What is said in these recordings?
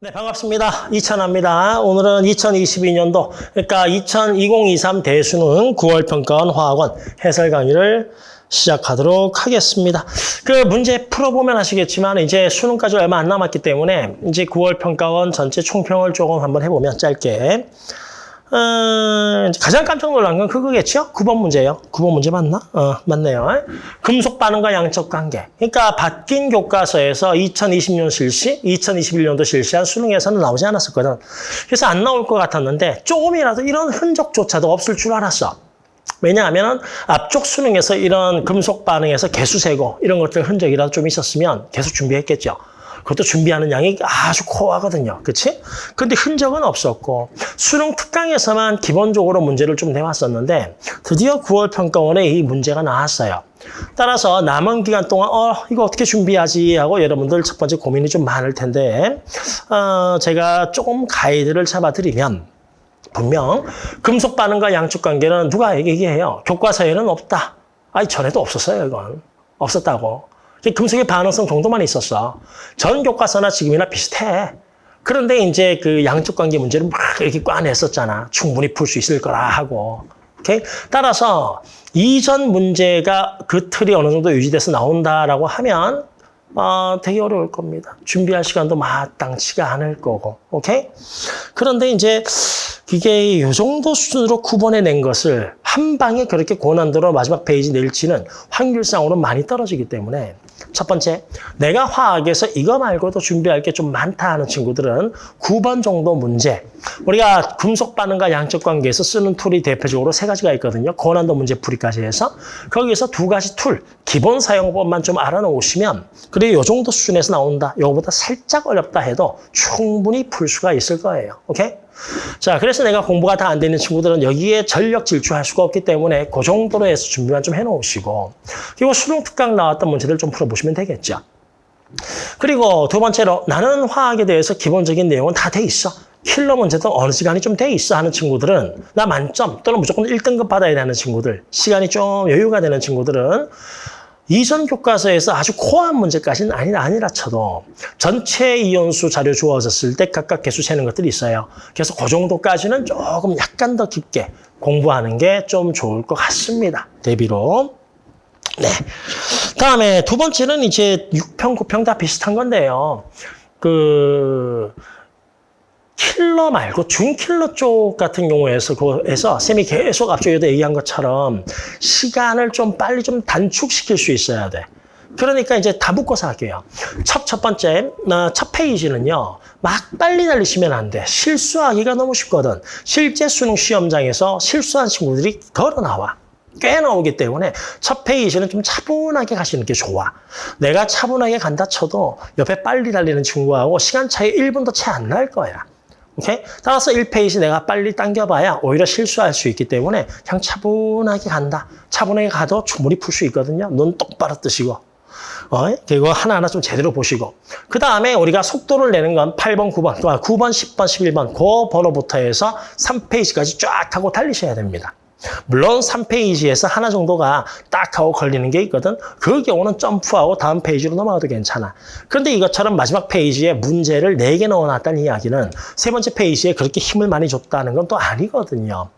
네, 반갑습니다. 이찬아입니다. 오늘은 2022년도, 그러니까 2020-23 대수능 9월 평가원 화학원 해설 강의를 시작하도록 하겠습니다. 그 문제 풀어보면 아시겠지만 이제 수능까지 얼마 안 남았기 때문에 이제 9월 평가원 전체 총평을 조금 한번 해보면 짧게. 어, 가장 깜짝 놀란 건 그거겠죠? 9번 문제요. 9번 문제 맞나? 어, 맞네요. 금속 반응과 양적 관계. 그러니까 바뀐 교과서에서 2020년 실시, 2021년도 실시한 수능에서는 나오지 않았었거든. 그래서 안 나올 것 같았는데 조금이라도 이런 흔적조차도 없을 줄 알았어. 왜냐하면 앞쪽 수능에서 이런 금속 반응에서 개수 세고 이런 것들 흔적이라도 좀 있었으면 계속 준비했겠죠. 그것도 준비하는 양이 아주 코어하거든요. 그치? 근데 흔적은 없었고 수능 특강에서만 기본적으로 문제를 좀 내왔었는데 드디어 9월 평가원에 이 문제가 나왔어요. 따라서 남은 기간 동안 어 이거 어떻게 준비하지 하고 여러분들 첫 번째 고민이 좀 많을 텐데 어, 제가 조금 가이드를 잡아드리면 분명 금속 반응과 양축 관계는 누가 얘기해요? 교과서에는 없다. 아니 전에도 없었어요 이건. 없었다고. 금속의 반응성 정도만 있었어. 전 교과서나 지금이나 비슷해. 그런데 이제 그 양적 관계 문제를 막 이렇게 꽈냈었잖아. 충분히 풀 수 있을 거라 하고. 오케이? 따라서 이전 문제가 그 틀이 어느 정도 유지돼서 나온다라고 하면 어, 되게 어려울 겁니다. 준비할 시간도 마땅치가 않을 거고. 오케이? 그런데 이제 이게 이 정도 수준으로 구분해낸 것을 한 방에 그렇게 고난도로 마지막 페이지 낼지는 확률상으로 많이 떨어지기 때문에 첫 번째, 내가 화학에서 이거 말고도 준비할 게 좀 많다 하는 친구들은 9번 정도 문제. 우리가 금속 반응과 양적 관계에서 쓰는 tool이 대표적으로 세 가지가 있거든요. 고난도 문제 풀이까지 해서. 거기에서 두 가지 tool, 기본 사용법만 좀 알아놓으시면 그리고 이 정도 수준에서 나온다. 이거보다 살짝 어렵다 해도 충분히 풀 수가 있을 거예요. 오케이? 자, 그래서 내가 공부가 다 안 되는 친구들은 여기에 전력 질주할 수가 없기 때문에 그 정도로 해서 준비만 좀 해놓으시고 그리고 수능 특강 나왔던 문제들 좀 풀어보시면 되겠죠. 그리고 두 번째로 나는 화학에 대해서 기본적인 내용은 다 돼 있어. 킬러 문제도 어느 시간이 좀 돼 있어 하는 친구들은 나 만점 또는 무조건 1등급 받아야 되는 친구들 시간이 좀 여유가 되는 친구들은 이전 교과서에서 아주 코어한 문제까지는 아니, 아니라 쳐도 전체 이온수 자료 주어졌을 때 각각 개수 세는 것들이 있어요. 그래서 그 정도까지는 조금 약간 더 깊게 공부하는 게 좀 좋을 것 같습니다. 대비로. 네. 다음에 두 번째는 이제 6평, 9평 다 비슷한 건데요. 그, 킬러 말고 준킬러 쪽 같은 경우에서 그에서 쌤이 계속 앞쪽에도 얘기한 것처럼 시간을 좀 빨리 좀 단축시킬 수 있어야 돼. 그러니까 이제 다 묶어서 할게요. 첫, 첫 번째, 어, 첫 페이지는요. 막 빨리 달리시면 안 돼. 실수하기가 너무 쉽거든. 실제 수능 시험장에서 실수한 친구들이 걸어 나와. 꽤 나오기 때문에 첫 페이지는 좀 차분하게 가시는 게 좋아. 내가 차분하게 간다 쳐도 옆에 빨리 달리는 친구하고 시간 차이 1분도 채 안 날 거야. 오케이? 따라서 1페이지 내가 빨리 당겨봐야 오히려 실수할 수 있기 때문에 그냥 차분하게 간다. 차분하게 가도 충분히 풀 수 있거든요. 눈 똑바로 뜨시고. 어? 그리고 하나하나 좀 제대로 보시고. 그 다음에 우리가 속도를 내는 건 8번, 9번, 9번, 10번, 11번 그 번호부터 해서 3페이지까지 쫙 하고 달리셔야 됩니다. 물론 3페이지에서 하나 정도가 딱 하고 걸리는 게 있거든. 그 경우는 점프하고 다음 페이지로 넘어가도 괜찮아. 그런데 이것처럼 마지막 페이지에 문제를 4개 넣어놨다는 이야기는 세 번째 페이지에 그렇게 힘을 많이 줬다는 건 또 아니거든요.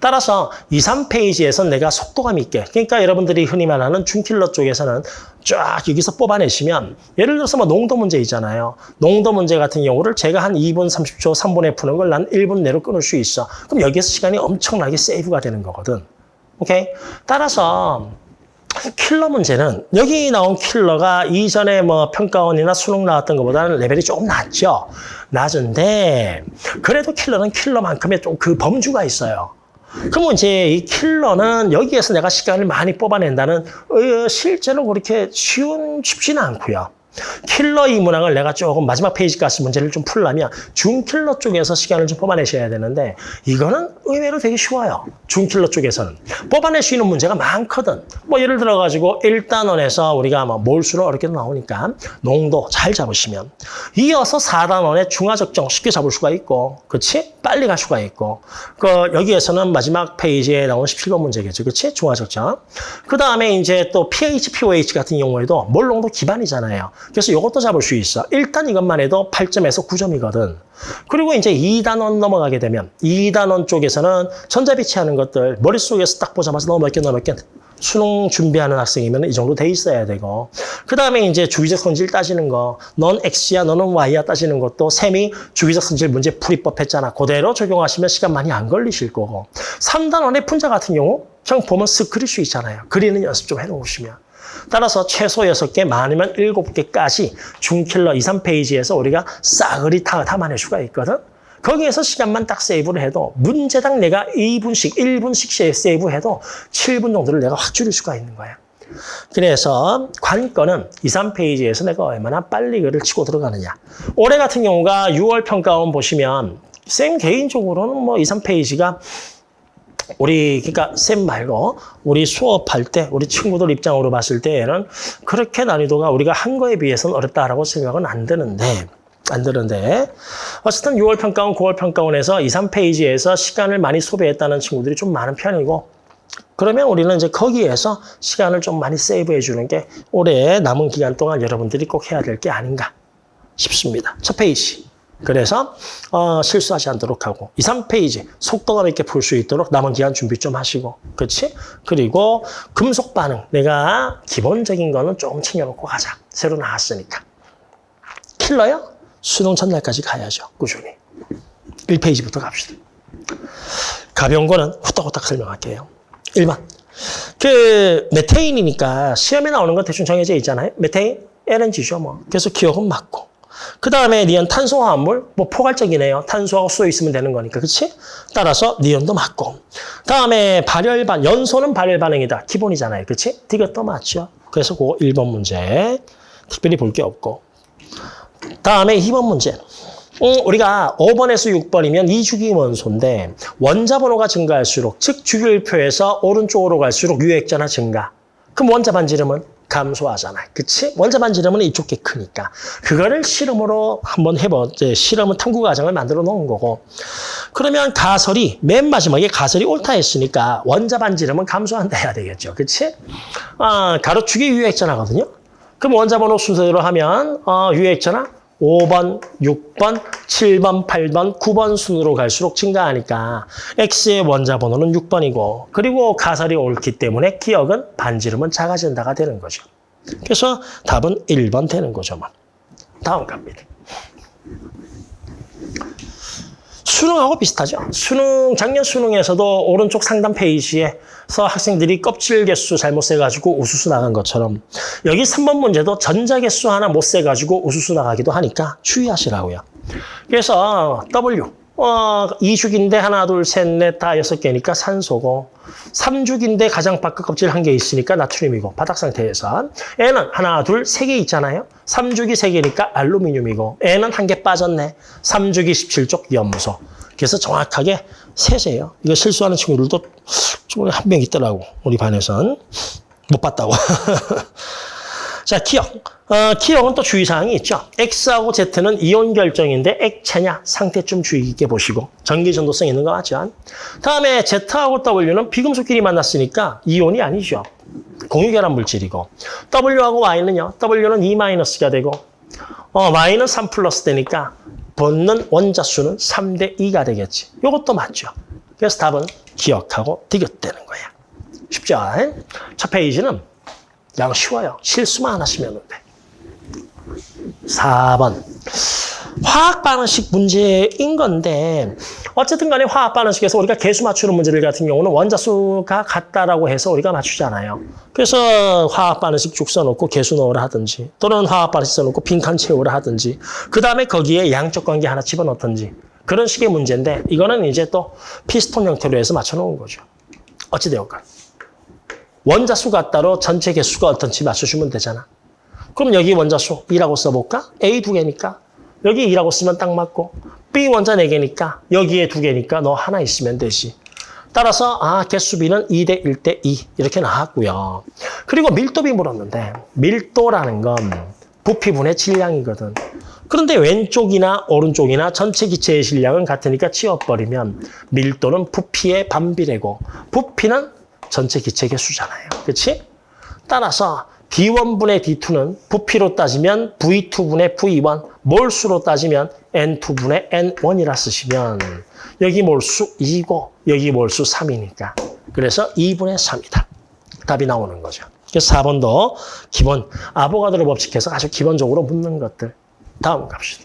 따라서 2, 3페이지에서 내가 속도감 있게 그러니까 여러분들이 흔히 말하는 중킬러 쪽에서는 쫙 여기서 뽑아내시면 예를 들어서 뭐 농도 문제 있잖아요. 농도 문제 같은 경우를 제가 한 2분 30초 3분에 푸는 걸 난 1분 내로 끊을 수 있어. 그럼 여기에서 시간이 엄청나게 세이브가 되는 거거든. 오케이? 따라서 킬러 문제는 여기 나온 킬러가 이전에 뭐 평가원이나 수능 나왔던 것보다는 레벨이 조금 낮죠. 낮은데 그래도 킬러는 킬러만큼의 좀 그 범주가 있어요. 그러면 이제 이 킬러는 여기에서 내가 시간을 많이 뽑아낸다는 어, 실제로 그렇게 쉬운 쉽지는 않고요. 킬러 이 문항을 내가 조금 마지막 페이지까지 문제를 좀 풀려면 중킬러 쪽에서 시간을 좀 뽑아내셔야 되는데 이거는 의외로 되게 쉬워요. 중킬러 쪽에서는. 뽑아낼 수 있는 문제가 많거든. 뭐 예를 들어가지고 1단원에서 우리가 뭐 몰수로 어렵게 나오니까 농도 잘 잡으시면 이어서 4단원의 중화적정 쉽게 잡을 수가 있고 그렇지? 빨리 갈 수가 있고 그 여기에서는 마지막 페이지에 나온 17번 문제겠죠. 그렇지? 중화적정. 그 다음에 이제 또 pH, pOH 같은 경우에도 몰농도 기반이잖아요. 그래서 이것도 잡을 수 있어. 일단 이것만 해도 8점에서 9점이거든. 그리고 이제 2단원 넘어가게 되면 2단원 쪽에서는 전자비치하는 것들 머릿속에서 딱 보자마자 너무 몇 개, 너무 몇 개. 수능 준비하는 학생이면 이 정도 돼 있어야 되고 그 다음에 이제 주기적 성질 따지는 거 넌 X야 너는 Y야 따지는 것도 셈이 주기적 성질 문제 풀이법 했잖아 그대로 적용하시면 시간 많이 안 걸리실 거고 3단원의 분자 같은 경우 그냥 보면 쓱 그릴 수 있잖아요 그리는 연습 좀 해놓으시면 따라서 최소 6개, 많으면 7개까지 중킬러 2, 3페이지에서 우리가 싸그리 다 담아낼 수가 있거든. 거기에서 시간만 딱 세이브를 해도 문제당 내가 2분씩, 1분씩 세이브해도 7분 정도를 내가 확 줄일 수가 있는 거야. 그래서 관건은 2, 3페이지에서 내가 얼마나 빨리 글을 치고 들어가느냐. 올해 같은 경우가 6월 평가원 보시면 쌤 개인적으로는 뭐 2, 3페이지가 우리 그러니까 쌤 말고 우리 수업할 때 우리 친구들 입장으로 봤을 때에는 그렇게 난이도가 우리가 한 거에 비해서는 어렵다라고 생각은 안 드는데 안 드는데 어쨌든 6월 평가원, 9월 평가원에서 2, 3페이지에서 시간을 많이 소비했다는 친구들이 좀 많은 편이고 그러면 우리는 이제 거기에서 시간을 좀 많이 세이브해 주는 게 올해 남은 기간 동안 여러분들이 꼭 해야 될 게 아닌가 싶습니다. 첫 페이지. 그래서 어, 실수하지 않도록 하고 2, 3페이지 속도감 있게 풀수 있도록 남은 기간 준비 좀 하시고 그렇지? 그리고 금속 반응 내가 기본적인 거는 조금 챙겨놓고 가자. 새로 나왔으니까. 킬러요? 수능 전날까지 가야죠. 꾸준히. 1페이지부터 갑시다. 가벼운 거는 후딱후딱 설명할게요. 1번. 그 메테인이니까 시험에 나오는 건 대충 정해져 있잖아요. 메테인, LNG죠 뭐. 그래서 기역은 맞고. 그 다음에 니온 탄소화합물, 뭐 포괄적이네요. 탄소하고 수소 있으면 되는 거니까, 그렇지? 따라서 니온도 맞고. 다음에 발열반, 연소는 발열 반응이다. 기본이잖아요, 그렇지? 이것도 맞죠. 그래서 그거 1번 문제 특별히 볼 게 없고. 다음에 2번 문제. 음, 우리가 5번에서 6번이면 이주기 원소인데 원자 번호가 증가할수록 즉 주기율표에서 오른쪽으로 갈수록 유액전화 증가. 그럼 원자 반지름은 감소하잖아. 그치? 원자 반 지름은 이쪽 게 크니까. 그거를 실험으로 한번 해보, 이제 실험은 탐구 과정을 만들어 놓은 거고. 그러면 가설이, 맨 마지막에 가설이 옳다 했으니까 원자 반 지름은 감소한다 해야 되겠죠. 그치? 아, 가로축이 유액전화거든요. 그럼 원자 번호 순서대로 하면, 어, 유액전화 5번, 6번, 7번, 8번, 9번 순으로 갈수록 증가하니까 X의 원자 번호는 6번이고 그리고 가설이 옳기 때문에 기억은 반지름은 작아진다가 되는 거죠. 그래서 답은 1번 되는 거죠. 뭐. 다음 갑니다. 수능하고 비슷하죠. 수능 작년 수능에서도 오른쪽 상단 페이지에 서 학생들이 껍질 개수 잘못 세가지고 우수수 나간 것처럼 여기 3번 문제도 전자 개수 하나 못 세가지고 우수수 나가기도 하니까 주의하시라고요. 그래서 W 어, 2죽인데 하나, 둘, 셋, 넷, 다 여섯 개니까 산소고 3죽인데 가장 바깥 껍질 한 개 있으니까 나트륨이고 바닥 상태에서 N은 하나, 둘, 세 개 있잖아요. 3죽이 세 개니까 알루미늄이고 N은 한 개 빠졌네. 3죽이 17쪽 염소. 그래서 정확하게 세세요. 이거 실수하는 친구들도 좀한명 있더라고. 우리 반에선. 못 봤다고. 자, 기억. 어, 기억은 또 주의사항이 있죠. X하고 Z는 이온 결정인데 액체냐 상태 좀 주의 깊게 보시고 전기 전도성 있는 거 맞죠? 다음에 Z하고 W는 비금속끼리 만났으니까 이온이 아니죠. 공유결합 물질이고 W하고 Y는요. W는 2-가 되고 어, Y는 3 플러스 되니까 붙는 원자 수는 3대 2가 되겠지. 이것도 맞죠. 그래서 답은 기억하고 디귿되는 거야. 쉽죠? 첫 페이지는 양 쉬워요. 실수만 안 하시면 돼. 4번. 화학 반응식 문제인 건데 어쨌든 간에 화학 반응식에서 우리가 개수 맞추는 문제들 같은 경우는 원자 수가 같다라고 해서 우리가 맞추잖아요. 그래서 화학 반응식 쭉 써놓고 개수 넣으라 하든지 또는 화학 반응식 써놓고 빈칸 채우라 하든지 그 다음에 거기에 양적 관계 하나 집어넣든지 그런 식의 문제인데 이거는 이제 또 피스톤 형태로 해서 맞춰놓은 거죠. 어찌되었건. 원자 수가 따로 전체 개수가 어떤지 맞춰주면 되잖아. 그럼 여기 원자 수 2라고 써볼까? A 두 개니까 여기 2라고 쓰면 딱 맞고 B 원자 4개니까 여기에 두 개니까 너 하나 있으면 되지. 따라서 아 개수 B는 2대 1대 2 이렇게 나왔고요. 그리고 밀도비 물었는데 밀도라는 건 부피분의 질량이거든. 그런데 왼쪽이나 오른쪽이나 전체 기체의 질량은 같으니까 치워버리면 밀도는 부피의 반비례고 부피는 전체 기체 개수잖아요. 그렇지? 따라서 D1분의 D2는 부피로 따지면 V2분의 V1, 몰수로 따지면 N2분의 N1이라 쓰시면 여기 몰수 2고 여기 몰수 3이니까 그래서 2분의 3이다. 답이 나오는 거죠. 그래서 4번도 기본 아보가드로 법칙해서 아주 기본적으로 묻는 것들. 다음 갑시다.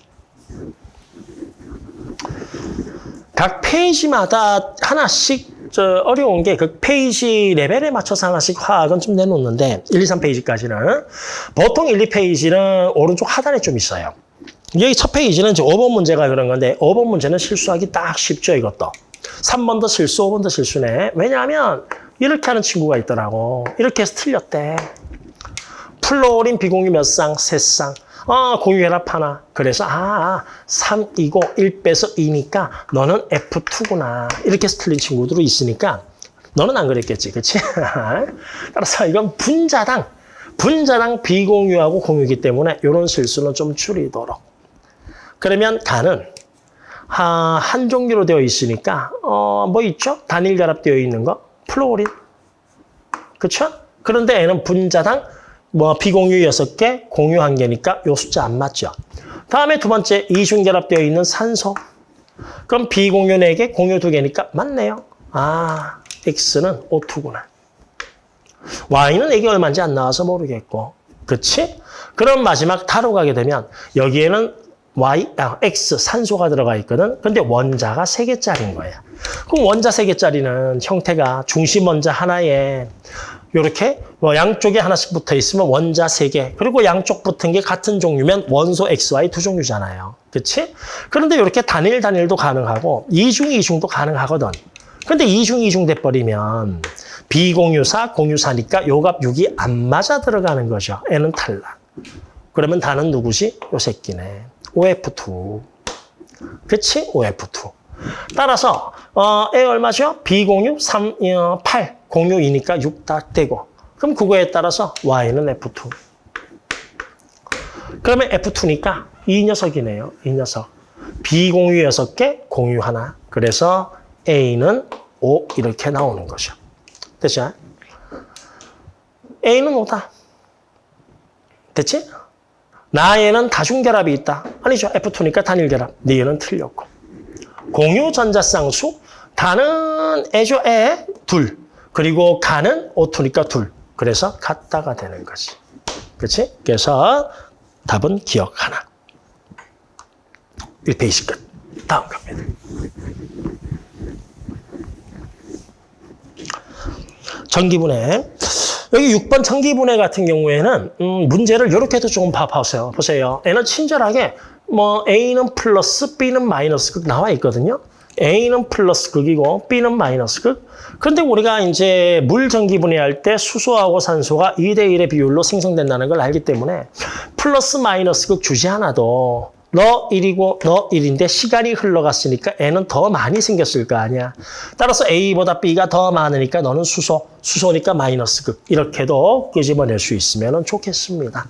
각 페이지마다 하나씩 저 어려운 게 그 페이지 레벨에 맞춰서 하나씩 화학은 좀 내놓는데 1, 2, 3페이지까지는 보통 1, 2페이지는 오른쪽 하단에 좀 있어요. 여기 첫 페이지는 이제 5번 문제가 그런 건데 5번 문제는 실수하기 딱 쉽죠 이것도. 3번도 실수, 5번도 실수네. 왜냐하면 이렇게 하는 친구가 있더라고. 이렇게 해서 틀렸대. 플로린 비공유 몇 쌍? 세 쌍. 아, 공유결합 하나. 그래서 아, 3이고 1 빼서 2니까 너는 F2구나. 이렇게 해서 틀린 친구들이 있으니까 너는 안 그랬겠지. 그치? 따라서 이건 분자당, 분자당 비공유하고 공유기 때문에 이런 실수는 좀 줄이도록. 그러면 간은 아, 한 종류로 되어 있으니까 어, 뭐 있죠? 단일 결합되어 있는 거? 플로린. 그렇죠? 그런데 얘는 분자당 뭐 비공유 6개, 공유 1개니까 요 숫자 안 맞죠. 다음에 두 번째 이중 결합되어 있는 산소. 그럼 비공유 4개, 공유 2개니까 맞네요. 아, X는 O2구나. Y는 이게 얼마인지 안 나와서 모르겠고. 그치? 그럼 마지막 타로 가게 되면 여기에는 Y, 아, X 산소가 들어가 있거든. 근데 원자가 3개짜리인 거야. 그럼 원자 3개짜리는 형태가 중심 원자 하나에 이렇게 뭐 양쪽에 하나씩 붙어 있으면 원자 3개. 그리고 양쪽 붙은 게 같은 종류면 원소 XY 두 종류잖아요. 그치? 그런데 이렇게 단일 단일도 가능하고 이중 이중도 가능하거든. 근데 이중 이중 돼버리면 비공유사 공유사니까 요값 6이 안 맞아 들어가는 거죠. N은 탈락. 그러면 다는 누구지? 요 새끼네. OF2. 그치? OF2. 따라서 어, A 얼마죠? 비공유 3, 어, 8, 공유 2니까 6 딱 되고 그럼 그거에 따라서 Y는 F2. 그러면 F2니까 이 녀석이네요. 이 녀석. 비공유 6개, 공유 하나. 그래서 A는 5 이렇게 나오는 거죠. 됐죠? A는 5다. 됐지? 나에는 다중결합이 있다. 아니죠. F2니까 단일결합. 니에는 틀렸고. 공유 전자쌍수, 다는 애죠. 애, 둘. 그리고 가는 O2니까 둘. 그래서 같다가 되는 거지. 그렇지? 그래서 답은 기억 하나. 1페이지 끝. 다음 갑니다. 전기분해. 여기 6번 전기분해 같은 경우에는 음, 문제를 이렇게도 조금 봐보세요. 보세요. 얘는 친절하게 뭐 A는 플러스 B는 마이너스 극 나와 있거든요. A는 플러스 극이고 B는 마이너스 극. 그런데 우리가 이제 물 전기 분해할 때 수소하고 산소가 2대 1의 비율로 생성된다는 걸 알기 때문에 플러스 마이너스 극 주지 않아도 너 1이고 너 1인데 시간이 흘러갔으니까 N은 더 많이 생겼을 거 아니야. 따라서 A보다 B가 더 많으니까 너는 수소, 수소니까 마이너스 극. 이렇게도 끄집어낼 수 있으면 좋겠습니다.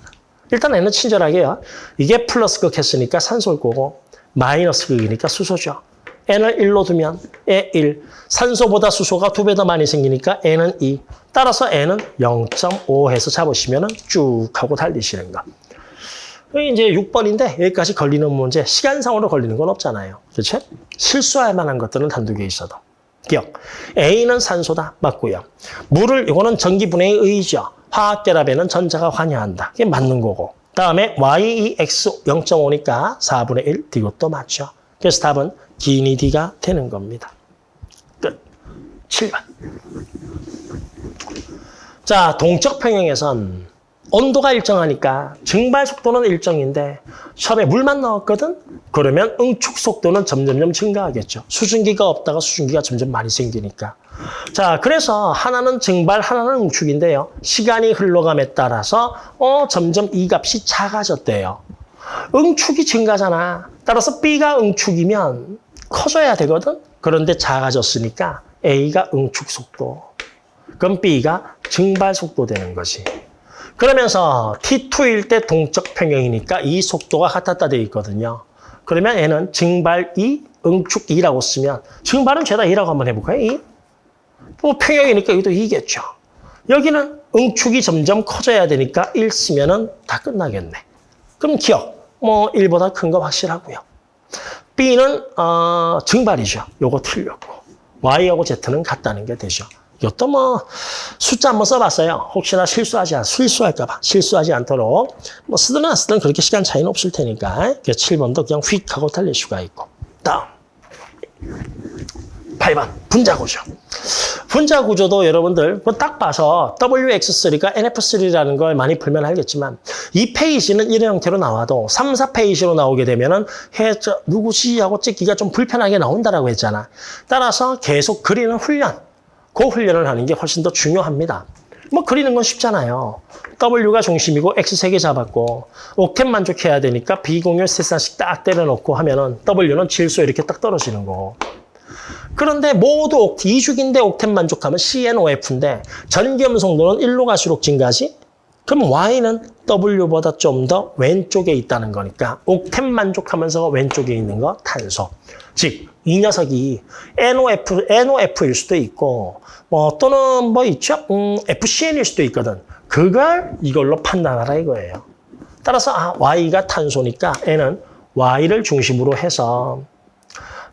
일단 N은 친절하게요. 이게 플러스 극 했으니까 산소일 거고 마이너스 극이니까 수소죠. N을 1로 두면 에 1. 산소보다 수소가 두 배 더 많이 생기니까 N은 2. 따라서 N은 0.5 해서 잡으시면 쭉 하고 달리시는 거. 이제 6번인데 여기까지 걸리는 문제, 시간상으로 걸리는 건 없잖아요. 그렇죠? 실수할 만한 것들은 한두 개 있어도. 기억. A는 산소다. 맞고요. 물을, 이거는 전기분해의 의죠. 화학결합에는 전자가 관여한다. 이게 맞는 거고. 다음에 Y, X 0.5니까 4분의 1. 이것도 맞죠. 그래서 답은 기니 D가 되는 겁니다. 끝. 7번. 자, 동적 평형에선 온도가 일정하니까 증발 속도는 일정인데 처음에 물만 넣었거든? 그러면 응축 속도는 점점점 증가하겠죠. 수증기가 없다가 수증기가 점점 많이 생기니까. 자, 그래서 하나는 증발, 하나는 응축인데요. 시간이 흘러감에 따라서 어 점점 이 값이 작아졌대요. 응축이 증가잖아. 따라서 B가 응축이면 커져야 되거든? 그런데 작아졌으니까 A가 응축 속도. 그럼 B가 증발 속도 되는 거지. 그러면서 T2일 때 동적 평형이니까 이 속도가 같았다 되어 있거든요. 그러면 얘는 증발 2, 응축 2라고 쓰면 증발은 죄다 2라고 한번 해볼까요? 2? 뭐 평형이니까 여기도 2겠죠. 여기는 응축이 점점 커져야 되니까 1 쓰면 은 다 끝나겠네. 그럼 기억, 뭐 1보다 큰 거 확실하고요. B는 어, 증발이죠. 요거 틀렸고. Y하고 Z는 같다는 게 되죠. 이것도 뭐 숫자 한번 써봤어요. 혹시나 실수하지 않, 실수할까 봐 실수하지 않도록 뭐 쓰든 안 쓰든 그렇게 시간 차이는 없을 테니까 7번도 그냥 휙 하고 달릴 수가 있고 다음 8번 분자 구조. 분자 구조도 여러분들 뭐딱 봐서 WX3가 NF3라는 걸 많이 풀면 알겠지만 이 페이지는 이런 형태로 나와도 3, 4페이지로 나오게 되면은 해, 저, 누구지 하고 찍기가 좀 불편하게 나온다라고 했잖아. 따라서 계속 그리는 훈련, 그 훈련을 하는 게 훨씬 더 중요합니다. 뭐 그리는 건 쉽잖아요. W가 중심이고 X 세개 잡았고 옥텟 만족해야 되니까 비공유 세 쌍씩 딱 때려놓고 하면은 W는 질소 이렇게 딱 떨어지는 거고. 그런데 모두 옥, 이죽인데 옥텐 만족하면 CNOF인데 전기염성도는 1로 갈수록 증가하지? 그럼 Y는 W보다 좀 더 왼쪽에 있다는 거니까 옥텐 만족하면서 왼쪽에 있는 거 탄소. 즉, 이 녀석이 NOF, NOF일 수도 있고 뭐 또는 뭐 있죠? 음, FCN일 수도 있거든. 그걸 이걸로 판단하라 이거예요. 따라서 아, Y가 탄소니까 N은 Y를 중심으로 해서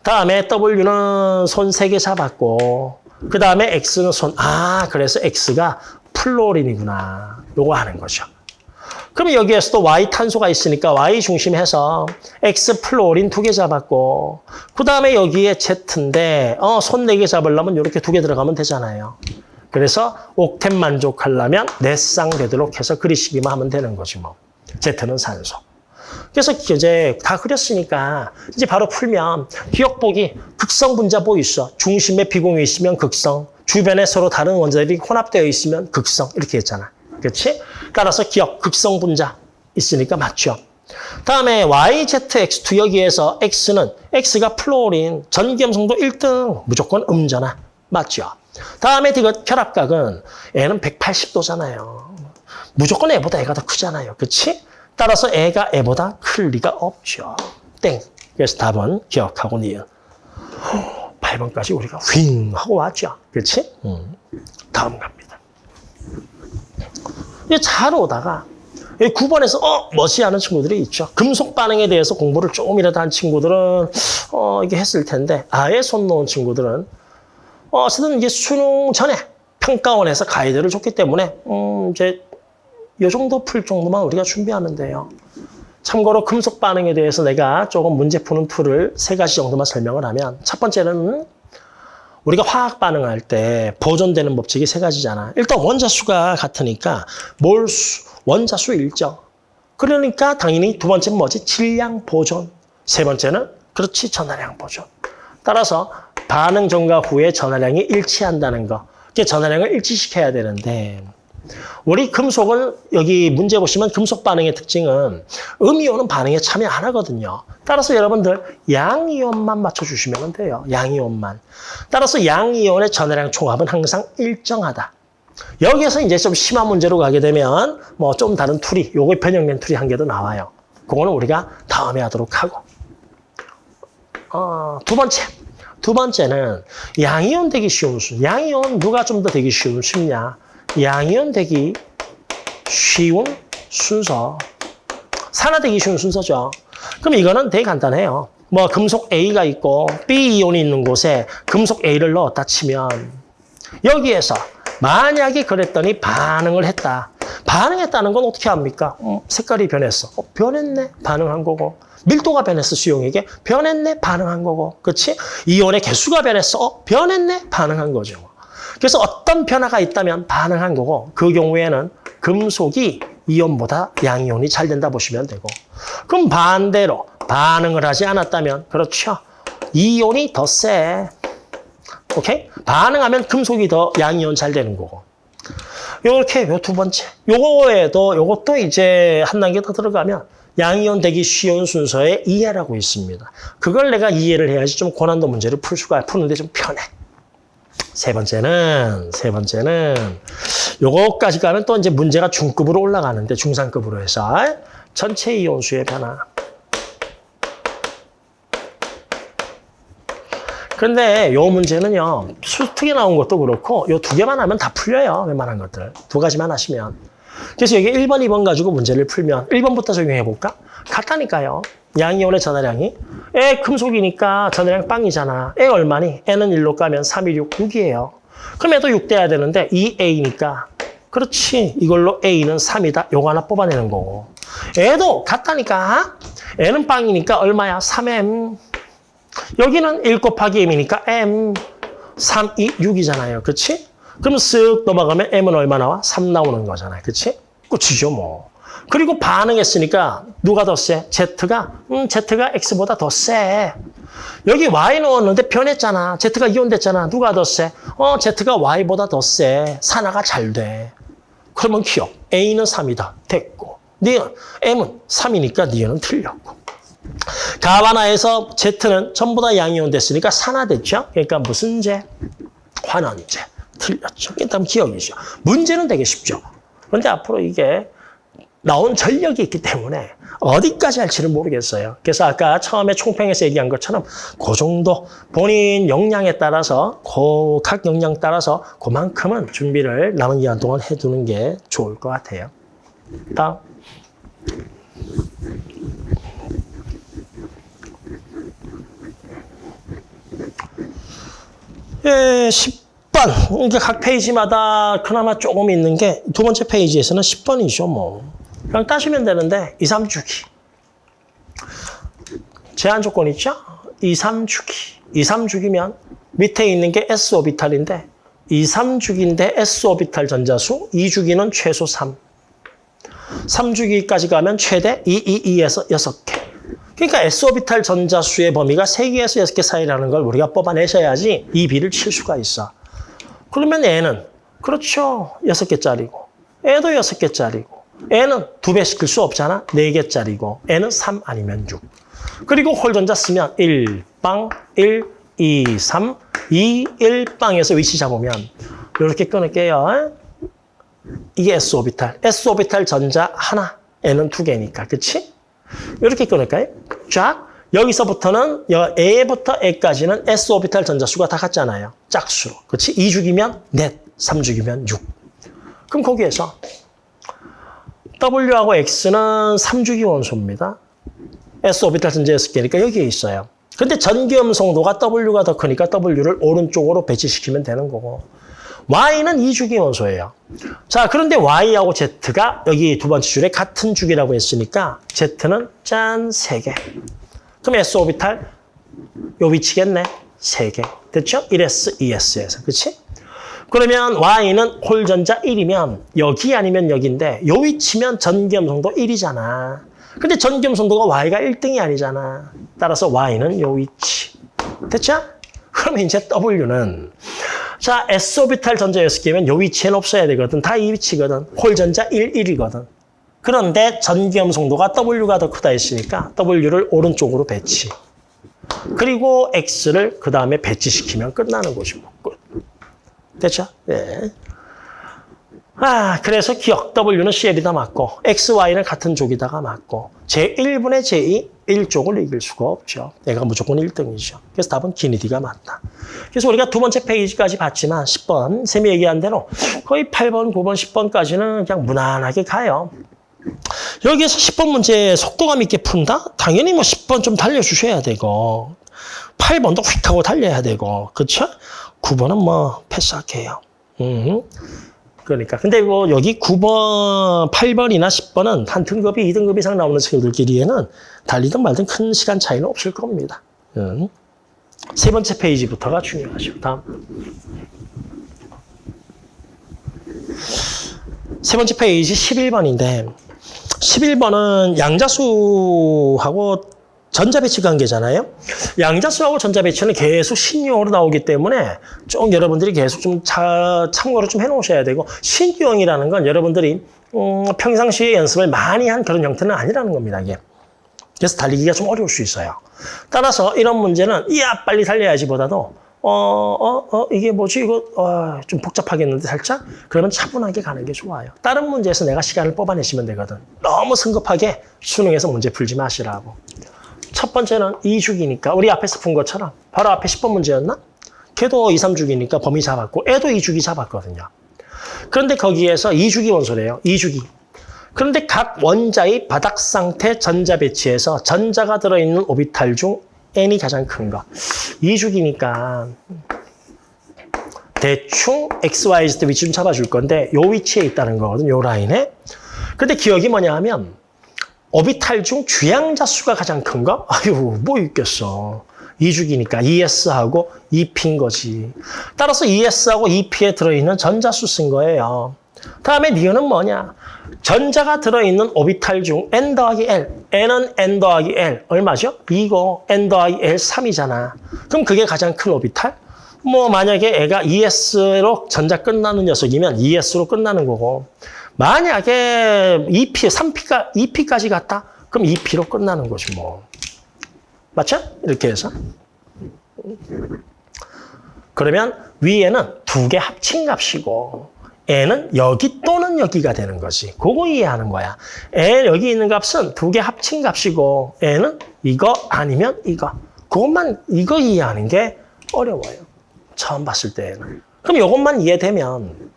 다음에 W는 손 세 개 잡았고 그 다음에 X는 손, 아 그래서 X가 플로린이구나. 요거 하는 거죠. 그럼 여기에서도 Y 탄소가 있으니까 Y 중심해서 X 플로린 두 개 잡았고 그 다음에 여기에 Z인데 어, 손 네 개 잡으려면 이렇게 두 개 들어가면 되잖아요. 그래서 옥텐 만족하려면 네쌍 되도록 해서 그리시기만 하면 되는 거지 뭐. Z는 산소. 그래서 이제 다 그렸으니까 이제 바로 풀면 기억보기 극성 분자 보이죠. 중심에 비공유 있으면 극성, 주변에 서로 다른 원자들이 혼합되어 있으면 극성 이렇게 했잖아. 그렇지? 따라서 기억 극성 분자 있으니까 맞죠. 다음에 YZX2 여기에서 X는 X가 플로린 전기염성도 1등 무조건 음전화 맞죠. 다음에 이거 결합각은 N은 180도잖아요. 무조건 애보다 애가 더 크잖아요. 그렇지? 따라서 애가 애보다 클 리가 없죠. 땡. 그래서 답은 기억하고 니은. 8번까지 우리가 윙 하고 왔죠. 그렇지? 음. 다음 갑니다. 잘 오다가 9번에서 어 멈칫 하는 친구들이 있죠. 금속 반응에 대해서 공부를 조금이라도 한 친구들은 어 이게 했을 텐데 아예 손 놓은 친구들은 어 어쨌든 이제 수능 전에 평가원에서 가이드를 줬기 때문에 음 이제 이 정도 풀 정도만 우리가 준비하면 돼요. 참고로 금속 반응에 대해서 내가 조금 문제 푸는 tool을 세 가지 정도만 설명을 하면 첫 번째는 우리가 화학 반응할 때 보존되는 법칙이 세 가지잖아. 일단 원자 수가 같으니까 몰수, 원자 수 일정. 그러니까 당연히 두 번째는 뭐지? 질량 보존. 세 번째는 그렇지 전하량 보존. 따라서 반응 전과 후에 전하량이 일치한다는 거. 이게 전하량을 일치시켜야 되는데 우리 금속은 여기 문제 보시면 금속 반응의 특징은 음이온은 반응에 참여 안 하거든요. 따라서 여러분들 양이온만 맞춰주시면 돼요. 양이온만. 따라서 양이온의 전하량 총합은 항상 일정하다. 여기에서 이제 좀 심한 문제로 가게 되면 뭐 좀 다른 tool이 요거 변형된 tool이 한 개 더 나와요. 그거는 우리가 다음에 하도록 하고. 어, 두 번째. 두 번째는 양이온 되기 쉬운 수. 양이온 누가 좀 더 되기 쉬운 쉽냐? 양이온 되기 쉬운 순서. 산화되기 쉬운 순서죠. 그럼 이거는 되게 간단해요. 뭐 금속 A가 있고 B 이온이 있는 곳에 금속 A를 넣었다 치면 여기에서 만약에 그랬더니 반응을 했다. 반응했다는 건 어떻게 합니까? 음, 색깔이 변했어. 어, 변했네. 반응한 거고. 밀도가 변했어. 수용에게. 변했네. 반응한 거고. 그렇지? 이온의 개수가 변했어. 어, 변했네. 반응한 거죠. 그래서 어떤 변화가 있다면 반응한 거고 그 경우에는 금속이 이온보다 양이온이 잘 된다 보시면 되고 그럼 반대로 반응을 하지 않았다면 그렇죠. 이온이 더 세. 오케이? 반응하면 금속이 더 양이온 잘 되는 거고. 요렇게 요 두 번째. 요거에도 요것도 이제 한 단계 더 들어가면 양이온 되기 쉬운 순서의 이해라고 있습니다. 그걸 내가 이해를 해야지 좀 고난도 문제를 풀 수가 푸는데 좀 편해. 세 번째는 세 번째는 요거까지 가면 또 이제 문제가 중급으로 올라가는데 중상급으로 해서 전체 이온수의 변화. 근데 요 문제는요. 수특에 나온 것도 그렇고 요 두 개만 하면 다 풀려요. 웬만한 것들. 두 가지만 하시면. 그래서 여기 1번, 2번 가지고 문제를 풀면 1번부터 적용해 볼까? 같다니까요. 양이온의 전화량이. 에 금속이니까 전화량 빵이잖아. 에 얼마니? 에는 1로 까면 3, 2, 6, 6이에요. 그럼 얘도 6 돼야 되는데 2A니까. 그렇지. 이걸로 A는 3이다. 요거 하나 뽑아내는 거고. 애도 같다니까. N은 빵이니까 얼마야? 3M. 여기는 1 곱하기 M이니까 M. 3, 2, 6이잖아요. 그렇지? 그럼 쓱 넘어가면 M은 얼마 나와? 3 나오는 거잖아요. 그렇지? 끝이죠, 뭐. 그리고 반응했으니까 누가 더 세? Z가? 음, Z가 X보다 더 세. 여기 Y 넣었는데 변했잖아. Z가 이온됐잖아. 누가 더 세? 어, Z가 Y보다 더 세. 산화가 잘 돼. 그러면 기억. A는 3이다. 됐고. 니은, M은 3이니까 니은은 틀렸고. 가바나에서 Z는 전부 다 양이온 됐으니까 산화됐죠? 그러니까 무슨 제? 환원제. 틀렸죠. 일단 기억이죠. 문제는 되게 쉽죠. 그런데 앞으로 이게 나온 전력이 있기 때문에 어디까지 할지는 모르겠어요. 그래서 아까 처음에 총평에서 얘기한 것처럼 그 정도 본인 역량에 따라서 그 각 역량 따라서 그만큼은 준비를 남은 기간 동안 해두는 게 좋을 것 같아요. 다음. 예, 10 번. 그러니까 각 페이지마다 그나마 조금 있는 게 두 번째 페이지에서는 10번이죠, 뭐. 그냥 따시면 되는데 2, 3주기. 제한 조건 있죠? 2, 3주기. 2, 3주기면 밑에 있는 게 S오비탈인데 2, 3주기인데 S오비탈 전자수 2주기는 최소 3. 3주기까지 가면 최대 2, 2, 2에서 6개. 그러니까 S오비탈 전자수의 범위가 3개에서 6개 사이라는 걸 우리가 뽑아내셔야지 이 비를 칠 수가 있어. 그러면 N은 그렇죠. 6개짜리고 N도 6개짜리고 N은 두배 시킬 수 없잖아. 4개짜리고 N은 3 아니면 6. 그리고 홀전자 쓰면 1빵, 1, 2, 3, 2, 1빵에서 위치 잡으면 이렇게 끊을게요. 이게 S오비탈. S오비탈 전자 하나, N은 두 개니까. 그치? 이렇게 끊을까요? 쫙. 여기서부터는 A부터 E까지는 S오비탈 전자수가 다 같잖아요. 짝수로. 그렇지? 2주기면 넷, 3주기면 6. 그럼 거기에서 W하고 X는 3주기 원소입니다. S오비탈 전자 6개니까 여기에 있어요. 근데 전기음 성도가 W가 더 크니까 W를 오른쪽으로 배치시키면 되는 거고 Y는 2주기 원소예요. 자, 그런데 Y하고 Z가 여기 두 번째 줄에 같은 주기라고 했으니까 Z는 짠, 3개. 그럼 S 오비탈 요 위치겠네. 3개. 됐죠? 1S, 2S에서. 그렇지? 그러면 Y는 홀전자 1이면 여기 아니면 여기인데 요 위치면 전기음성도 1이잖아. 근데 전기음성도가 Y가 1등이 아니잖아. 따라서 Y는 요 위치. 됐죠? 그러면 이제 W는 자, S오비탈 전자 6개면 요 위치에는 없어야 되거든. 다 이 위치거든. 홀전자 1, 1이거든. 그런데 전기음성도가 W가 더 크다 했으니까 W를 오른쪽으로 배치. 그리고 X를 그 다음에 배치시키면 끝나는 것이고. 끝. 됐죠? 네. 아, 그래서 기억. W는 CL이다 맞고, X, Y는 같은 쪽이다가 맞고, 제1분의 제2, 1쪽을 이길 수가 없죠. 얘가 무조건 1등이죠. 그래서 답은 기니디가 맞다. 그래서 우리가 두 번째 페이지까지 봤지만 10번, 쌤이 얘기한 대로 거의 8번, 9번, 10번까지는 그냥 무난하게 가요. 여기에서 10번 문제 속도감 있게 푼다? 당연히 뭐 10번 좀 달려주셔야 되고 8번도 휙 하고 달려야 되고 그렇죠? 9번은 뭐 패스할게요. 음. 그러니까 근데 뭐 여기 9번, 8번이나 10번은 한 등급이 2등급 이상 나오는 친구들끼리에는 달리든 말든 큰 시간 차이는 없을 겁니다. 음. 세 번째 페이지부터가 중요하죠. 다음. 세 번째 페이지 11번인데 11번은 양자수하고 전자배치 관계잖아요. 양자수하고 전자배치는 계속 신유형으로 나오기 때문에 좀 여러분들이 계속 좀 자, 참고를 좀 해놓으셔야 되고 신유형이라는 건 여러분들이 음, 평상시에 연습을 많이 한 그런 형태는 아니라는 겁니다. 이게. 그래서 달리기가 좀 어려울 수 있어요. 따라서 이런 문제는 이야 빨리 달려야지 보다도 어, 어, 어, 이게 뭐지? 이거, 어, 좀 복잡하겠는데, 살짝? 그러면 차분하게 가는 게 좋아요. 다른 문제에서 내가 시간을 뽑아내시면 되거든. 너무 성급하게 수능에서 문제 풀지 마시라고. 첫 번째는 2주기니까 우리 앞에서 푼 것처럼 바로 앞에 10번 문제였나? 걔도 2, 3주기니까 범위 잡았고 애도 2주기 잡았거든요. 그런데 거기에서 2주기 원소래요. 2주기. 그런데 각 원자의 바닥 상태 전자 배치에서 전자가 들어있는 오비탈 중 n이 가장 큰 거. 2주기니까 대충 XYZ 위치 좀 잡아줄 건데 요 위치에 있다는 거거든, 요 라인에. 근데 기억이 뭐냐 하면 오비탈 중 주양자 수가 가장 큰 거? 아유, 뭐 있겠어. 2주기니까 ES하고 EP인 거지. 따라서 ES하고 EP에 들어있는 전자수 쓴 거예요. 다음에 니은은 뭐냐? 전자가 들어있는 오비탈 중 n 더하기 l, n은 n 더하기 l 얼마죠? 이거 n 더하기 l 3이잖아. 그럼 그게 가장 큰 오비탈? 뭐 만약에 애가 ES로 전자 끝나는 녀석이면 ES로 끝나는 거고 만약에 EP, 3P가 2P까지 갔다? 그럼 2P로 끝나는 거지 뭐. 맞죠? 이렇게 해서. 그러면 위에는 두 개 합친 값이고 n은 여기 또는 여기가 되는 거지. 그거 이해하는 거야. n 여기 있는 값은 두 개 합친 값이고 n은 이거 아니면 이거. 그것만 이거 이해하는 게 어려워요. 처음 봤을 때는. 그럼 이것만 이해되면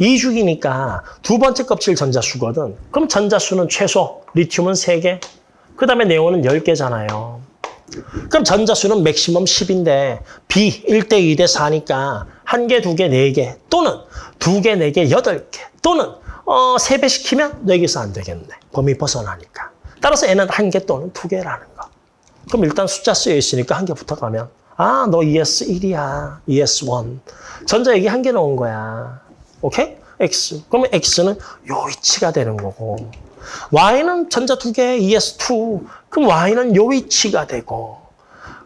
2주기니까 두 번째 껍질 전자수거든. 그럼 전자수는 최소 리튬은 3개, 그 다음에 네온은 10개잖아요. 그럼 전자수는 맥시멈 10인데 B 1대 2대 4니까 한 개, 두 개, 네 개 또는 두 개, 네 개, 여덟 개 또는 어, 세배 시키면 여기서 안 되겠네. 범위 벗어나니까. 따라서 N은 한 개 또는 두 개라는 거. 그럼 일단 숫자 쓰여 있으니까 한 개부터 가면 아, 너 ES1이야. ES1. 전자 여기 한 개 넣은 거야. 오케이? X. 그러면 X는 요 위치가 되는 거고. Y는 전자 두 개, ES2. 그럼 Y는 요 위치가 되고.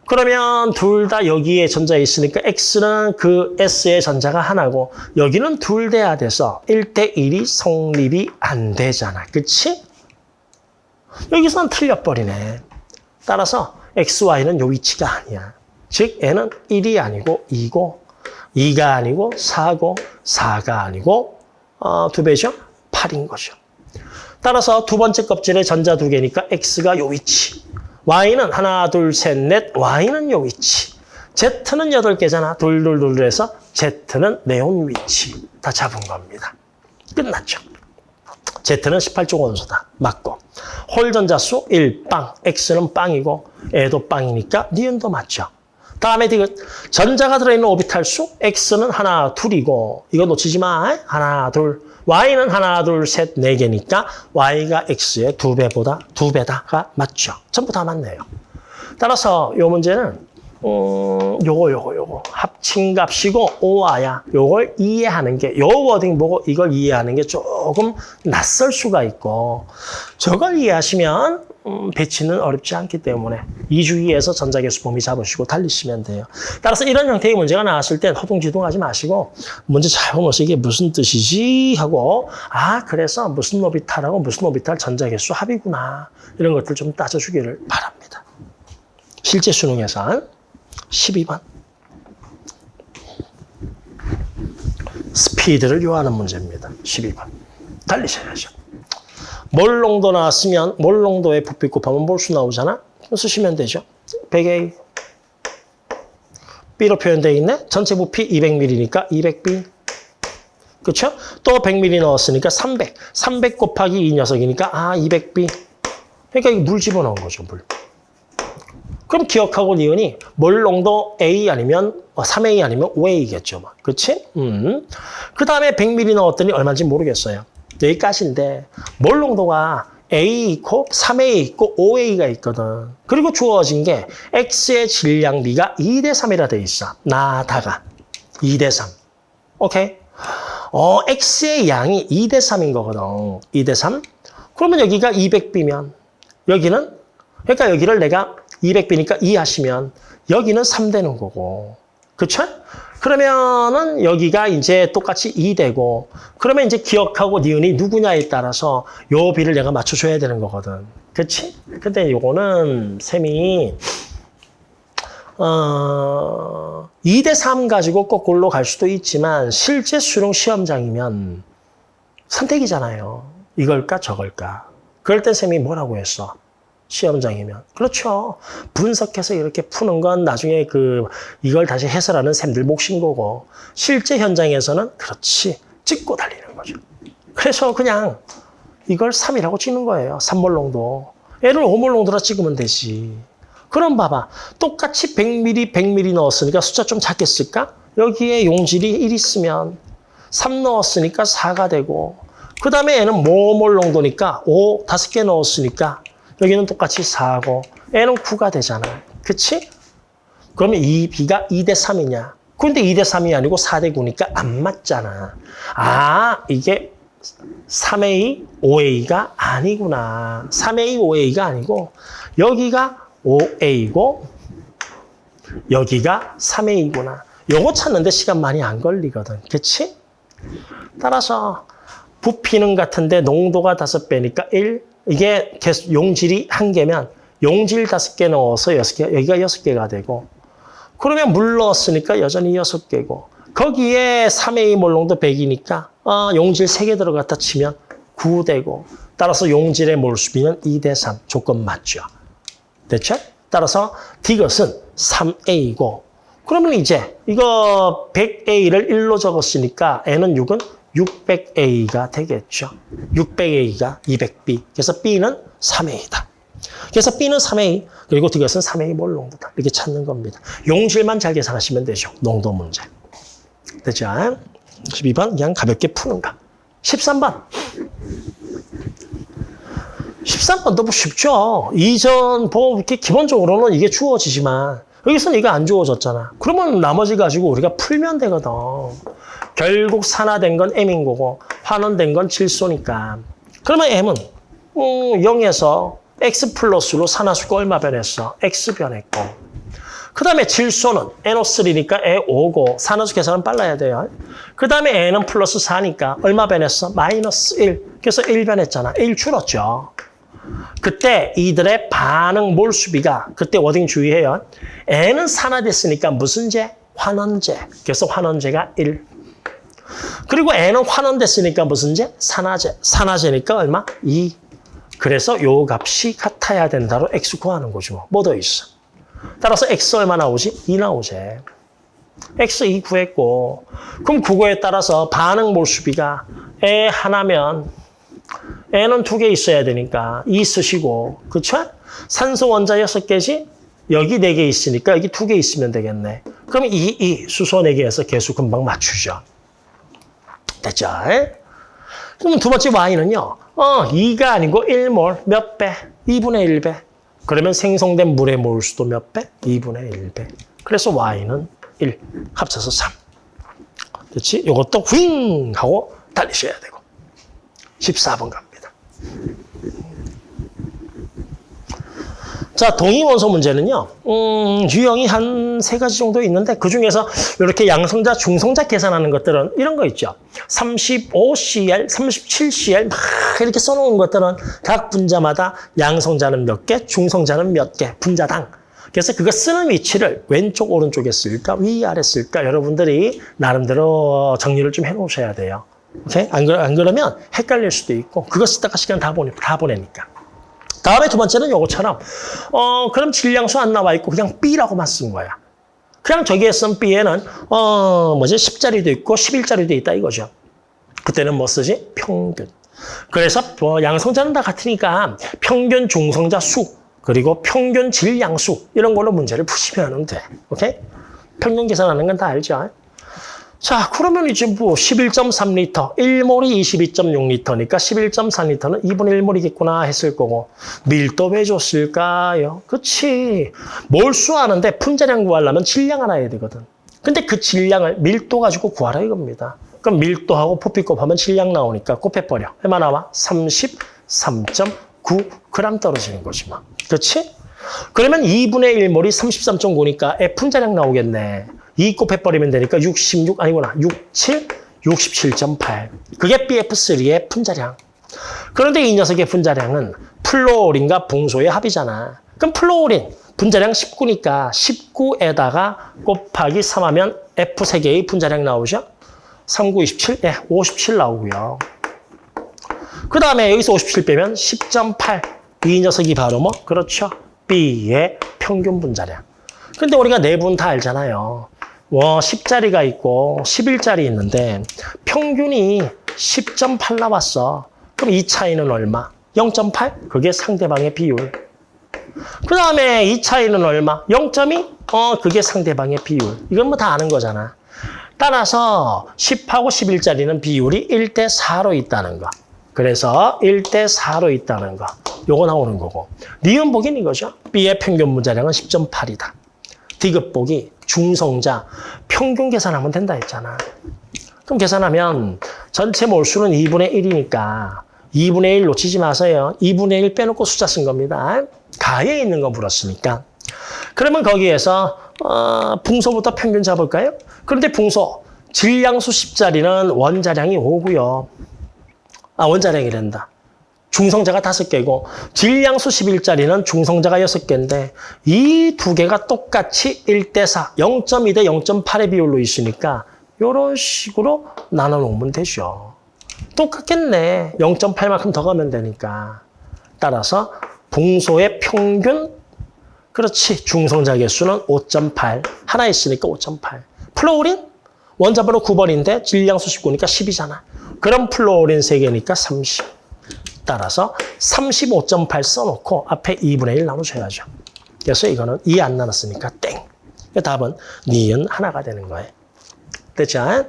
그러면 둘 다 여기에 전자 있으니까 X는 그 S의 전자가 하나고 여기는 둘 돼야 돼서 1대 1이 성립이 안 되잖아. 그치? 여기서는 틀려버리네. 따라서 X, Y는 요 위치가 아니야. 즉 N은 1이 아니고 2고 2가 아니고 4고 4가 아니고 어, 두 배죠? 8인 거죠. 따라서 두 번째 껍질에 전자 두 개니까 X가 요 위치. Y는 하나, 둘, 셋, 넷. Y는 요 위치. Z는 여덟 개잖아. 둘 해서 Z는 네온 위치. 다 잡은 겁니다. 끝났죠. Z는 18조 원소다. 맞고. 홀 전자수 1, 빵. X는 빵이고 애도 빵이니까 니은도 맞죠. 다음에 디귿. 전자가 들어있는 오비탈 수 X는 하나, 둘이고 이거 놓치지 마. 하나, 둘. Y는 하나, 둘, 셋, 네 개니까 Y가 X의 두 배보다 두 배다가 맞죠. 전부 다 맞네요. 따라서 이 문제는 음, 요거 요거 요거 합친 값이고 오아야 요걸 이해하는 게 요 워딩 보고 이걸 이해하는 게 조금 낯설 수가 있고 저걸 이해하시면 음, 배치는 어렵지 않기 때문에 이주기에서 전자계수 범위 잡으시고 달리시면 돼요. 따라서 이런 형태의 문제가 나왔을 땐 허둥지둥하지 마시고 문제 잘 보면서 이게 무슨 뜻이지 하고 아 그래서 무슨 오비탈하고 무슨 오비탈 전자계수 합이구나 이런 것들 좀 따져주기를 바랍니다. 실제 수능 예산 12번 스피드를 요하는 문제입니다. 12번 달리셔야죠. 몰농도 나왔으면 몰농도의 부피 곱하면 몰수 나오잖아. 쓰시면 되죠. 100A B로 표현되어 있네. 전체 부피 200ml니까 200B. 그렇죠? 또 100ml 넣었으니까 300. 300 곱하기 이 녀석이니까 아 200B. 그러니까 이거 물 집어넣은 거죠. 물. 그럼 기억하고 니은이 몰농도 A 아니면 3A 아니면 5A겠죠. 그렇지? 음. 그 다음에 100ml 넣었더니 얼마인지 모르겠어요. 여기까지인데 몰농도가 A 있고 3A 있고 5A가 있거든. 그리고 주어진 게 X의 질량비가 2대 3이라 돼 있어. 나다가 2대 3. 오케이? 어, X의 양이 2대 3인 거거든. 2대 3. 그러면 여기가 200B면 여기는 그러니까 여기를 내가 200B니까 2 하시면 여기는 3 되는 거고. 그쵸? 그러면은 여기가 이제 똑같이 2 되고 그러면 이제 기억하고 니은이 누구냐에 따라서 요 비를 내가 맞춰줘야 되는 거거든. 그치? 근데 요거는 셈이 어, 2대 3 가지고 거꾸로 갈 수도 있지만 실제 수능 시험장이면 선택이잖아요. 이걸까 저걸까. 그럴 때 쌤이 뭐라고 했어? 시험장이면. 그렇죠. 분석해서 이렇게 푸는 건 나중에 그 이걸 다시 해설하는 샘들 몫인 거고 실제 현장에서는 그렇지 찍고 달리는 거죠. 그래서 그냥 이걸 3이라고 찍는 거예요. 3몰롱도. 얘를 5몰롱도라 찍으면 되지. 그럼 봐봐. 똑같이 100ml, 100ml 넣었으니까 숫자 좀 작겠을까? 여기에 용질이 1 있으면 3 넣었으니까 4가 되고 그 다음에 얘는 모몰롱도니까 5, 5개 넣었으니까 여기는 똑같이 4고 얘는 9가 되잖아. 그치? 그러면 이 B가 2대 3이냐? 근데 2대 3이 아니고 4대 9니까 안 맞잖아. 아, 이게 3A, 5A가 아니구나. 3A, 5A가 아니고 여기가 5A고 여기가 3A구나. 요거 찾는데 시간 많이 안 걸리거든. 그치? 따라서 부피는 같은데 농도가 5배니까 1. 이게 계속 용질이 1개면 용질 5개 넣어서 6개, 여기가 6개가 되고 그러면 물 넣었으니까 여전히 6개고 거기에 3A 몰롱도 100이니까 어, 용질 3개 들어갔다 치면 9 되고 따라서 용질의 몰수비는 2 대 3 조건 맞죠. 됐죠? 따라서 디귿은 3A고 그러면 이제 이거 100A를 1로 적었으니까 N은 6은 600A가 되겠죠. 600A가 200B. 그래서 B는 3A다. 그래서 B는 3A, 그리고 디귿은 3A 몰 농도다. 이렇게 찾는 겁니다. 용질만 잘 계산하시면 되죠. 농도 문제. 됐죠? 12번 그냥 가볍게 푸는 거. 13번. 13번도 뭐 쉽죠. 이전 뭐 이렇게 기본적으로는 이게 주어지지만 여기서는 이게 안 주어졌잖아. 그러면 나머지 가지고 우리가 풀면 되거든. 결국 산화된 건 M인 거고 환원된 건 질소니까. 그러면 M은 음, 0에서 X 플러스로 산화수가 얼마 변했어? X 변했고. 그 다음에 질소는 NO3니까 E5고 산화수 계산은 빨라야 돼요. 그 다음에 N은 플러스 4니까 얼마 변했어? 마이너스 1. 그래서 1 변했잖아. 1 줄었죠. 그때 이들의 반응 몰수비가 그때 워딩 주의해요. N은 산화됐으니까 무슨 제? 환원제. 그래서 환원제가 1. 그리고 N은 환원됐으니까 무슨 제? 산화제. 산화제니까 얼마? 2. 그래서 요 값이 같아야 된다로 X 구하는 거죠. 뭐 더 있어? 따라서 X 얼마 나오지? 2 나오지. X 2 구했고 그럼 그거에 따라서 반응 몰수비가 에 하나면 N은 두 개 있어야 되니까 2 쓰시고 그렇죠? 산소 원자 6개지? 여기 4개 있으니까 여기 2개 있으면 되겠네. 그럼 2, 2 수소 4개에서 개수 금방 맞추죠. 됐죠? 그럼 두 번째 Y는요. 어, 2가 아니고 1몰 몇 배? 2분의 1배. 그러면 생성된 물의 몰수도 몇 배? 2분의 1배. 그래서 Y는 1. 합쳐서 3. 그렇지? 이것도 윙 하고 달리셔야 되고. 14번 갑니다. 자, 동위원소 문제는요, 음, 유형이 한 세 가지 정도 있는데, 그 중에서 이렇게 양성자, 중성자 계산하는 것들은 이런 거 있죠. 35CL, 37CL, 막 이렇게 써놓은 것들은 각 분자마다 양성자는 몇 개, 중성자는 몇 개, 분자당. 그래서 그거 쓰는 위치를 왼쪽, 오른쪽에 쓸까, 위, 아래 쓸까, 여러분들이 나름대로 정리를 좀 해놓으셔야 돼요. 오케이? 안, 그러, 안 그러면 헷갈릴 수도 있고, 그거 쓰다가 시간 다 보내, 다 보내니까. 다음에 두 번째는 요거처럼, 어, 그럼 질량수 안 나와 있고 그냥 B라고만 쓴 거야. 그냥 저기에 쓴 B에는, 어, 뭐지, 10자리도 있고 11자리도 있다 이거죠. 그때는 뭐 쓰지? 평균. 그래서 뭐 양성자는 다 같으니까 평균 중성자 수, 그리고 평균 질량수, 이런 걸로 문제를 푸시면 돼. 오케이? 평균 계산하는 건 다 알죠? 자, 그러면 이제 뭐 11.3리터, 1몰이 22.6리터니까 11.4리터는 2분의 1몰이겠구나 했을 거고 밀도 왜 줬을까요? 그치. 몰수 하는데 분자량 구하려면 질량 알아야 되거든. 근데 그 질량을 밀도 가지고 구하라 이겁니다. 그럼 밀도하고 부피 곱하면 질량 나오니까 곱해버려. 얼마 나와? 33.9g 떨어지는 거지 뭐. 그렇지? 그러면 2분의 1몰이 33.9니까 F 분자량 나오겠네. 2 곱해버리면 되니까 66, 아니구나. 67, 67.8. 그게 BF3의 분자량. 그런데 이 녀석의 분자량은 플루오린과 붕소의 합이잖아. 그럼 플루오린 분자량 19니까 19에다가 곱하기 3하면 F 3개의 분자량 나오죠? 39, 27? 예, 57 나오고요. 그 다음에 여기서 57 빼면 10.8. 이 녀석이 바로 뭐? 그렇죠. B의 평균 분자량. 근데 우리가 네 분 다 알잖아요. 뭐 10자리가 있고 11자리 있는데 평균이 10.8 나왔어. 그럼 이 차이는 얼마? 0.8? 그게 상대방의 비율. 그 다음에 이 차이는 얼마? 0.2? 어, 그게 상대방의 비율. 이건 뭐 다 아는 거잖아. 따라서 10하고 11짜리는 비율이 1대 4로 있다는 거. 그래서 1대 4로 있다는 거. 요거 나오는 거고. 니은복인 이거죠. B의 평균 문자량은 10.8이다. 디귿복이 중성자 평균 계산하면 된다 했잖아. 그럼 계산하면 전체 몰수는 2분의 1이니까 2분의 1 놓치지 마세요. 2분의 1 빼놓고 숫자 쓴 겁니다. 가에 있는 거 물었으니까. 그러면 거기에서 어, 붕소부터 평균 잡을까요? 그런데 붕소 질량수 10자리는 원자량이 5고요. 아 원자량이 된다. 중성자가 다섯 개고 질량수 11자리는 중성자가 여섯 개인데 이 두 개가 똑같이 1대 4, 0.2 대 0.8의 비율로 있으니까 이런 식으로 나눠 놓으면 되죠. 똑같겠네. 0.8만큼 더 가면 되니까. 따라서 붕소의 평균 그렇지. 중성자 개수는 5.8. 하나 있으니까 5.8. 플루오린 원자번호 9번인데 질량수 19니까 10이잖아. 그럼 플루오린 3개니까 30. 따라서 35.8 써놓고 앞에 2분의 1 나누셔야죠. 그래서 이거는 2 안 나눴으니까 땡. 그 답은 니은 하나가 되는 거예요. 됐죠?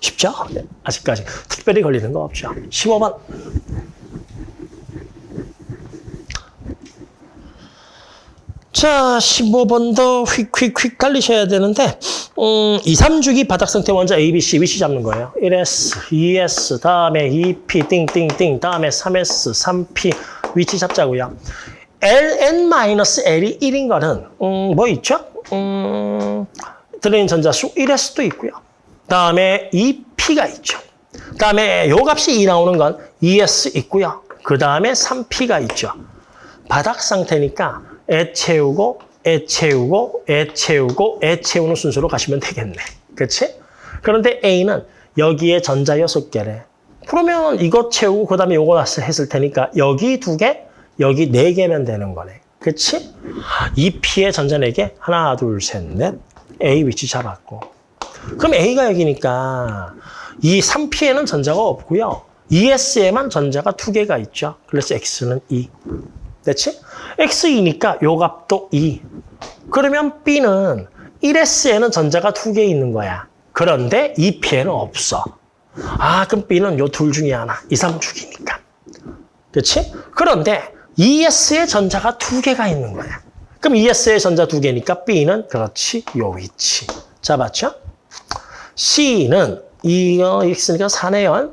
쉽죠? 네, 아직까지 특별히 걸리는 거 없죠. 15번. 자, 15번도 휙휙휙 달리셔야 되는데 음, 2, 3주기 바닥 상태 먼저 A, B, C, 위치 잡는 거예요. 1S, 2S, 다음에 2P, 띵띵띵, 다음에 3S, 3P 위치 잡자고요. LN-L이 1인 거는 음, 뭐 있죠? 음, 들어있는 전자수 1일 수도 있고요. 다음에 2P가 있죠. 다음에 요 값이 2 나오는 건 2S 있고요. 그 다음에 3P가 있죠. 바닥 상태니까 애 채우고, 애 채우고, 애 채우고, 애 채우는 순서로 가시면 되겠네. 그렇지? 그런데 A는 여기에 전자 6개래. 그러면 이거 채우고 그다음에 요거 했을 테니까 여기 두 개, 여기 네 개면 되는 거네. 그렇지? 2P의 전자 4개. 하나, 둘, 셋, 넷. A 위치 잡았고. 그럼 A가 여기니까 이 3P에는 전자가 없고요. ES에만 전자가 두 개가 있죠. 그래서 X는 2. 됐지? X2니까 요 값도 2. 그러면 B는 1S에는 전자가 두 개 있는 거야. 그런데 2P에는 없어. 아, 그럼 B는 요 둘 중에 하나. 2, 3축이니까. 그렇지? 그런데 ES에 전자가 두 개가 있는 거야. 그럼 ES에 전자 두 개니까 B는 그렇지, 요 위치. 잡았죠? C는 이거 X니까 4네요.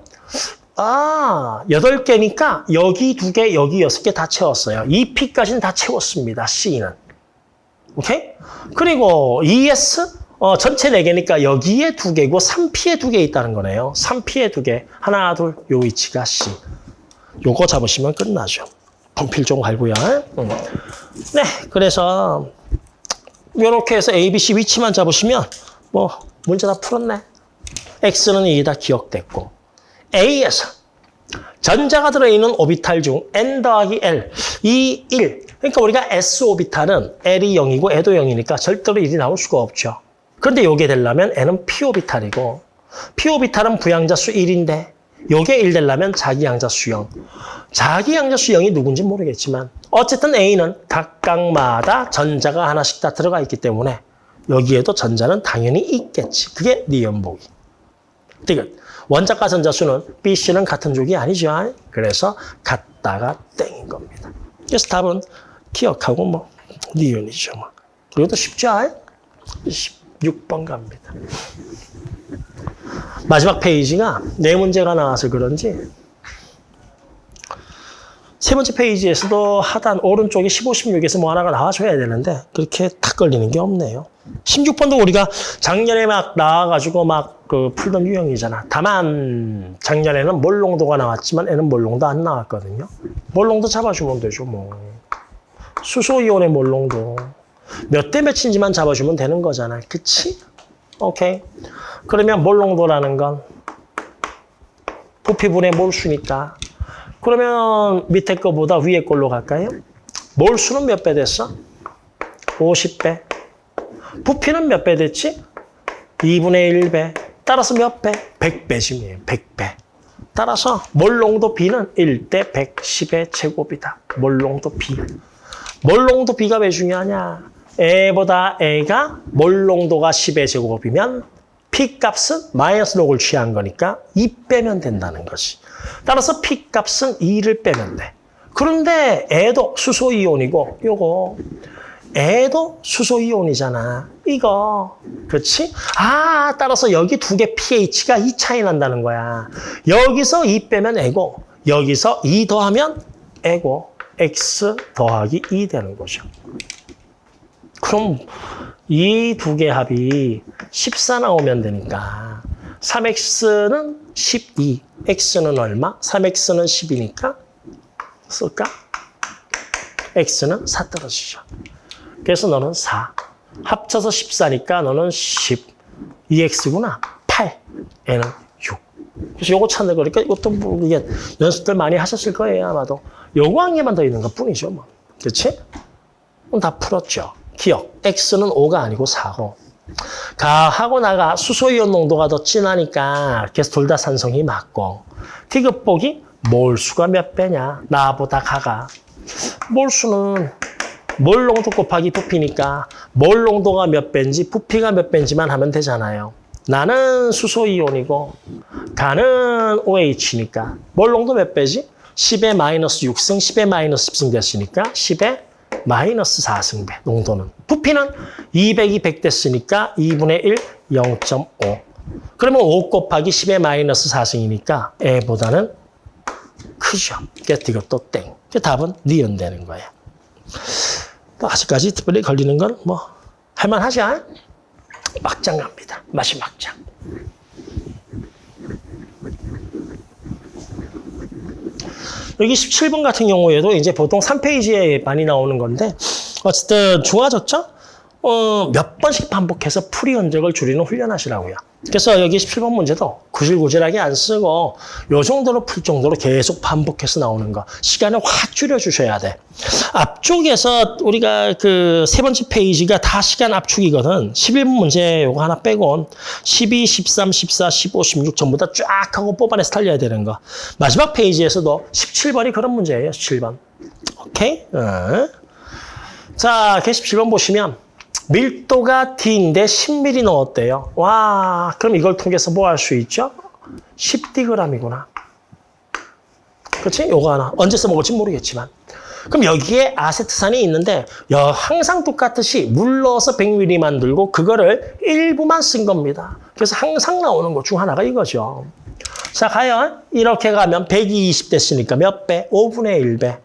아, 여덟 개니까 여기 두 개, 여기 여섯 개 다 채웠어요. 이 P까지는 다 채웠습니다. C는. 오케이? 그리고 ES 어, 전체 네 개니까 여기에 두 개고 3P에 두개 있다는 거네요. 3P에 두 개. 하나, 둘, 요 위치가 C. 요거 잡으시면 끝나죠. 분필 좀 갈고요. 응. 네, 그래서 이렇게 해서 A, B, C 위치만 잡으시면 뭐 문제 다 풀었네. X는 이게 다 기억됐고 A에서 전자가 들어있는 오비탈 중 N 더하기 L, 이 1. 그러니까 우리가 S 오비탈은 L이 0이고 E도 0이니까 절대로 1이 나올 수가 없죠. 그런데 요게 되려면 N은 P 오비탈이고 P 오비탈은 부양자 수 1인데 요게 1 되려면 자기양자 수 0. 자기양자 수 0이 누군지 모르겠지만 어쨌든 A는 각각마다 전자가 하나씩 다 들어가 있기 때문에 여기에도 전자는 당연히 있겠지. 그게 니은보기. 디귿. 원자과 전자수는 B, C는 같은 족이 아니죠. 그래서 같다가 땡인 겁니다. 그래서 답은 기억하고 뭐 니은이죠. 뭐. 이것도 쉽죠. 16번 갑니다. 마지막 페이지가 네 문제가 나와서 그런지 세 번째 페이지에서도 하단 오른쪽에 15, 16에서 뭐 하나가 나와줘야 되는데 그렇게 탁 걸리는 게 없네요. 16번도 우리가 작년에 막 나와가지고 막 그 풀던 유형이잖아. 다만 작년에는 몰롱도가 나왔지만 애는 몰롱도 안 나왔거든요. 몰롱도 잡아주면 되죠 뭐. 수소이온의 몰롱도 몇 대 몇인지만 잡아주면 되는 거잖아. 그치? 오케이. 그러면 몰롱도라는 건 부피분의 몰수니까 그러면 밑에 거보다 위에 걸로 갈까요? 몰 수는 몇 배 됐어? 50배. 부피는 몇 배 됐지? 2분의 1배. 따라서 몇 배? 100배심이에요. 100배. 따라서 몰농도 B는 1대 110의 제곱이다. 몰농도 B. 몰농도 B가 왜 중요하냐? A보다 A가 몰농도가 10의 제곱이면 P 값은 마이너스 록을 취한 거니까 2 빼면 된다는 것이. 따라서 P 값은 2를 빼면 돼. 그런데 애도 수소이온이고 요거 애도 수소이온이잖아. 이거. 그렇지? 아, 따라서 여기 두 개 pH가 2 차이 난다는 거야. 여기서 2 빼면 애고 여기서 2 더하면 애고 x 더하기 2 되는 거죠. 그럼 이 두 개 합이 14 나오면 되니까 3x는 12, x는 얼마? 3x는 10이니까 쓸까? x는 4 떨어지죠. 그래서 너는 4. 합쳐서 14니까 너는 10. 2x구나. 8. 얘는 6. 그래서 요거 찾는 거니까 이것도 뭐 이게 연습들 많이 하셨을 거예요, 아마도. 요거 한 개만 더 있는 것 뿐이죠, 뭐. 그렇지? 다 풀었죠. 기억. x는 5가 아니고 4고. 가 하고 나가 수소이온 농도가 더 진하니까 그래서 둘다 산성이 맞고. 디귿복이 몰수가 몇 배냐? 나보다 가가. 몰수는 몰 농도 곱하기 부피니까 몰 농도가 몇 배인지 부피가 몇 배인지만 하면 되잖아요. 나는 수소이온이고 가는 OH니까 몰 농도 몇 배지? 10의 마이너스 6승 10의 마이너스 10승 됐으니까 10의 마이너스 4승배 농도는. 부피는 200이 100 됐으니까 2분의 1, 0.5. 그러면 5 곱하기 10의 마이너스 4승이니까 애보다는 크죠. 그러니까 이것도 땡. 그 답은 니은 되는 거예요. 또 아직까지 특별히 걸리는 건 뭐 할만하지 않? 막장 갑니다. 맛이 막장. 여기 17번 같은 경우에도 이제 보통 3페이지에 많이 나오는 건데 어쨌든 중화적죠? 어, 몇 번씩 반복해서 풀이 흔적을 줄이는 훈련하시라고요. 그래서 여기 17번 문제도 구질구질하게 안 쓰고 요 정도로 풀 정도로 계속 반복해서 나오는 거. 시간을 확 줄여주셔야 돼. 앞쪽에서 우리가 그 세 번째 페이지가 다 시간 압축이거든. 11번 문제 요거 하나 빼곤 12, 13, 14, 15, 16 전부 다 쫙 하고 뽑아내서 달려야 되는 거. 마지막 페이지에서도 17번이 그런 문제예요. 17번. 오케이? 어. 자, 그 17번 보시면 밀도가 D인데 10mm 넣었대요. 와, 그럼 이걸 통해서 뭐 할 수 있죠? 10dg이구나. 그렇지? 요거 하나. 언제 써먹을지 모르겠지만. 그럼 여기에 아세트산이 있는데 여, 항상 똑같듯이 물 넣어서 100ml 만들고 그거를 일부만 쓴 겁니다. 그래서 항상 나오는 것 중 하나가 이거죠. 자, 과연 이렇게 가면 120 됐으니까 몇 배? 5분의 1배.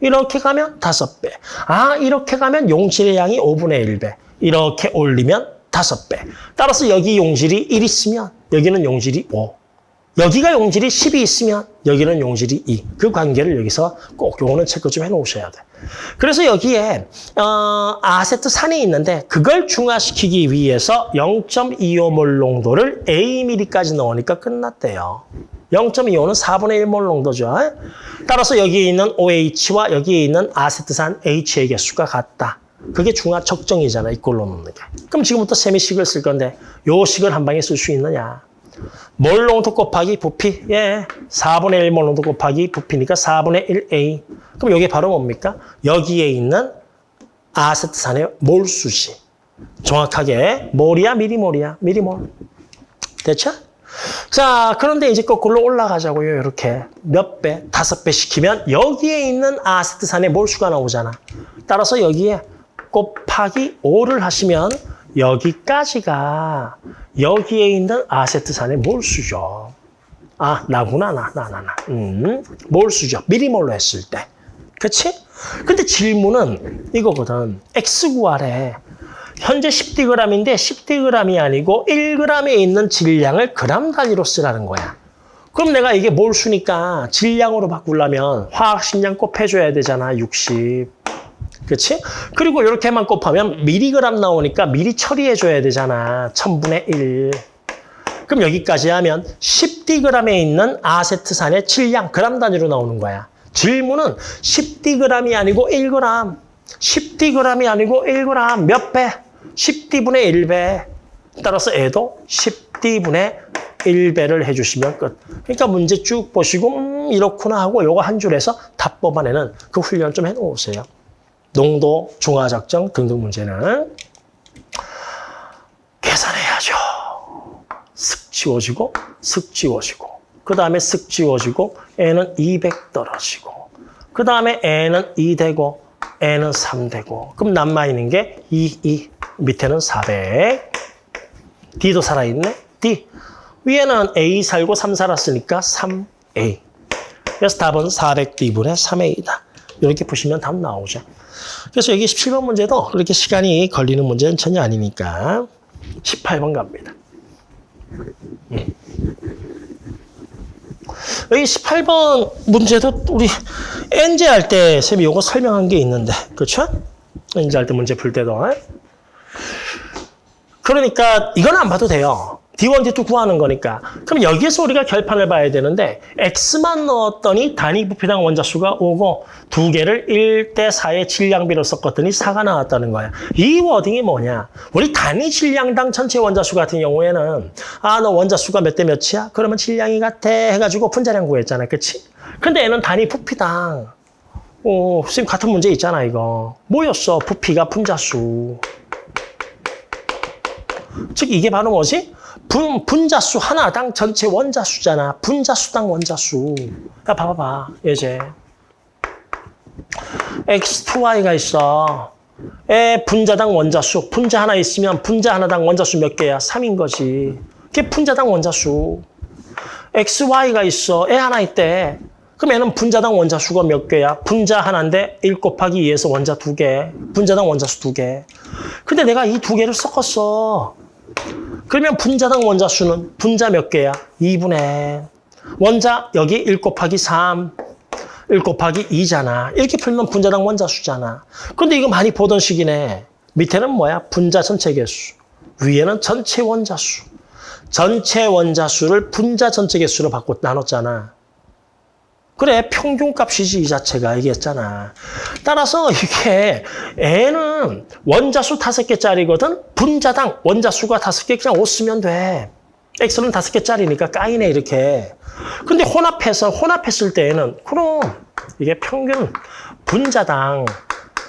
이렇게 가면 5배. 아, 이렇게 가면 용질의 양이 5분의 1배. 이렇게 올리면 5배. 따라서 여기 용질이 1 있으면 여기는 용질이 5. 여기가 용질이 10이 있으면 여기는 용질이 2. 그 관계를 여기서 꼭 요거는 체크 좀 해놓으셔야 돼. 그래서 여기에 어, 아세트 산이 있는데 그걸 중화시키기 위해서 0.25몰 농도를 Aml까지 넣으니까 끝났대요. 0.25는 4분의 1몰 농도죠. 따라서 여기에 있는 OH와 여기에 있는 아세트산 H의 개수가 같다. 그게 중화 적정이잖아, 이꼴로 넣는 게. 그럼 지금부터 세미식을 쓸 건데 요 식을 한 방에 쓸 수 있느냐? 몰 농도 곱하기 부피, 예, 4분의 1몰 농도 곱하기 부피니까 4분의 1A. 그럼 이게 바로 뭡니까? 여기에 있는 아세트산의 몰수지. 정확하게 몰이야, 미리몰이야, 미리몰. 됐죠? 자, 그런데 이제 거꾸로 올라가자고요. 이렇게 몇 배, 다섯 배 시키면 여기에 있는 아세트산의 몰수가 나오잖아. 따라서 여기에 곱하기 5를 하시면 여기까지가 여기에 있는 아세트산의 몰수죠. 아, 나구나, 나, 나, 나, 나. 음, 몰수죠. 미리몰로 했을 때. 그치? 근데 질문은 이거거든. X 구하래. 현재 10dg인데 10dg이 아니고 1g에 있는 질량을 그람 단위로 쓰라는 거야. 그럼 내가 이게 몰수니까 질량으로 바꾸려면 화학식량 곱해줘야 되잖아, 60. 그렇지? 그리고 이렇게만 곱하면 미리그램 나오니까 미리 처리해줘야 되잖아. 천분의 1. 그럼 여기까지 하면 10dg에 있는 아세트산의 질량 그람 단위로 나오는 거야. 질문은 10dg이 아니고 1g. 10dg이 아니고 1g. 몇 배? 10d분의 1배. 따라서 애도 10d분의 1배를 해주시면 끝. 그러니까 문제 쭉 보시고 음, 이렇구나 하고 요거 한 줄에서 답 뽑아내는 그 훈련 좀 해놓으세요. 농도, 중화작정 등등 문제는 계산해야죠. 슥 지워지고 슥 지워지고. 그 다음에 슥 지워지고 N은 200 떨어지고. 그 다음에 N은 2 되고 N은 3 되고. 그럼 남아있는 게 2, 2 밑에는 400 D도 살아있네. D. 위에는 A 살고 3 살았으니까 3A 그래서 답은 400D분의 3A다. 이렇게 보시면 답 나오죠 그래서 여기 17번 문제도 그렇게 시간이 걸리는 문제는 전혀 아니니까 18번 갑니다 음. 여기 18번 문제도 우리 N제 할 때 쌤이 이거 설명한 게 있는데 그렇죠? N제 할 때 문제 풀 때도 그러니까 이건 안 봐도 돼요. D1, D2 구하는 거니까. 그럼 여기에서 우리가 결판을 봐야 되는데 X만 넣었더니 단위 부피당 원자 수가 5고 두 개를 1대 4의 질량비로 섞었더니 4가 나왔다는 거야. 이 wording이 뭐냐? 우리 단위 질량당 전체 원자 수 같은 경우에는 아, 너 원자 수가 몇 대 몇이야? 그러면 질량이 같아 해가지고 분자량 구했잖아. 그치? 근데 얘는 단위 부피당. 오, 선생님 같은 문제 있잖아, 이거. 뭐였어? 부피가 분자수. 즉 이게 바로 뭐지? 분, 분자수 하나당 전체 원자수잖아. 분자수당 원자수. 야, 봐봐봐. 예제. X2Y가 있어. 에 분자당 원자수. 분자 하나 있으면 분자 하나당 원자수 몇 개야? 3인 거지. 그게 분자당 원자수. XY가 있어. 애 하나 있대. 그럼 얘는 분자당 원자수가 몇 개야? 분자 하나인데 1 곱하기 2에서 원자 두 개. 분자당 원자수 두 개. 근데 내가 이 두 개를 섞었어. 그러면 분자당 원자수는 분자 몇 개야? 2분의 원자 여기 1 곱하기 3, 1 곱하기 2잖아. 이렇게 풀면 분자당 원자수잖아. 근데 이거 많이 보던 식이네. 밑에는 뭐야? 분자 전체 개수. 위에는 전체 원자수. 전체 원자수를 분자 전체 개수로 바꿔 나눴잖아. 그래 평균값이지 이 자체가 얘기했잖아. 따라서 이게 N은 원자수 다섯 개짜리거든. 분자당 원자수가 다섯 개 그냥 5 쓰면 돼. X는 다섯 개짜리니까 까이네 이렇게. 근데 혼합해서 혼합했을 때에는 그럼 이게 평균 분자당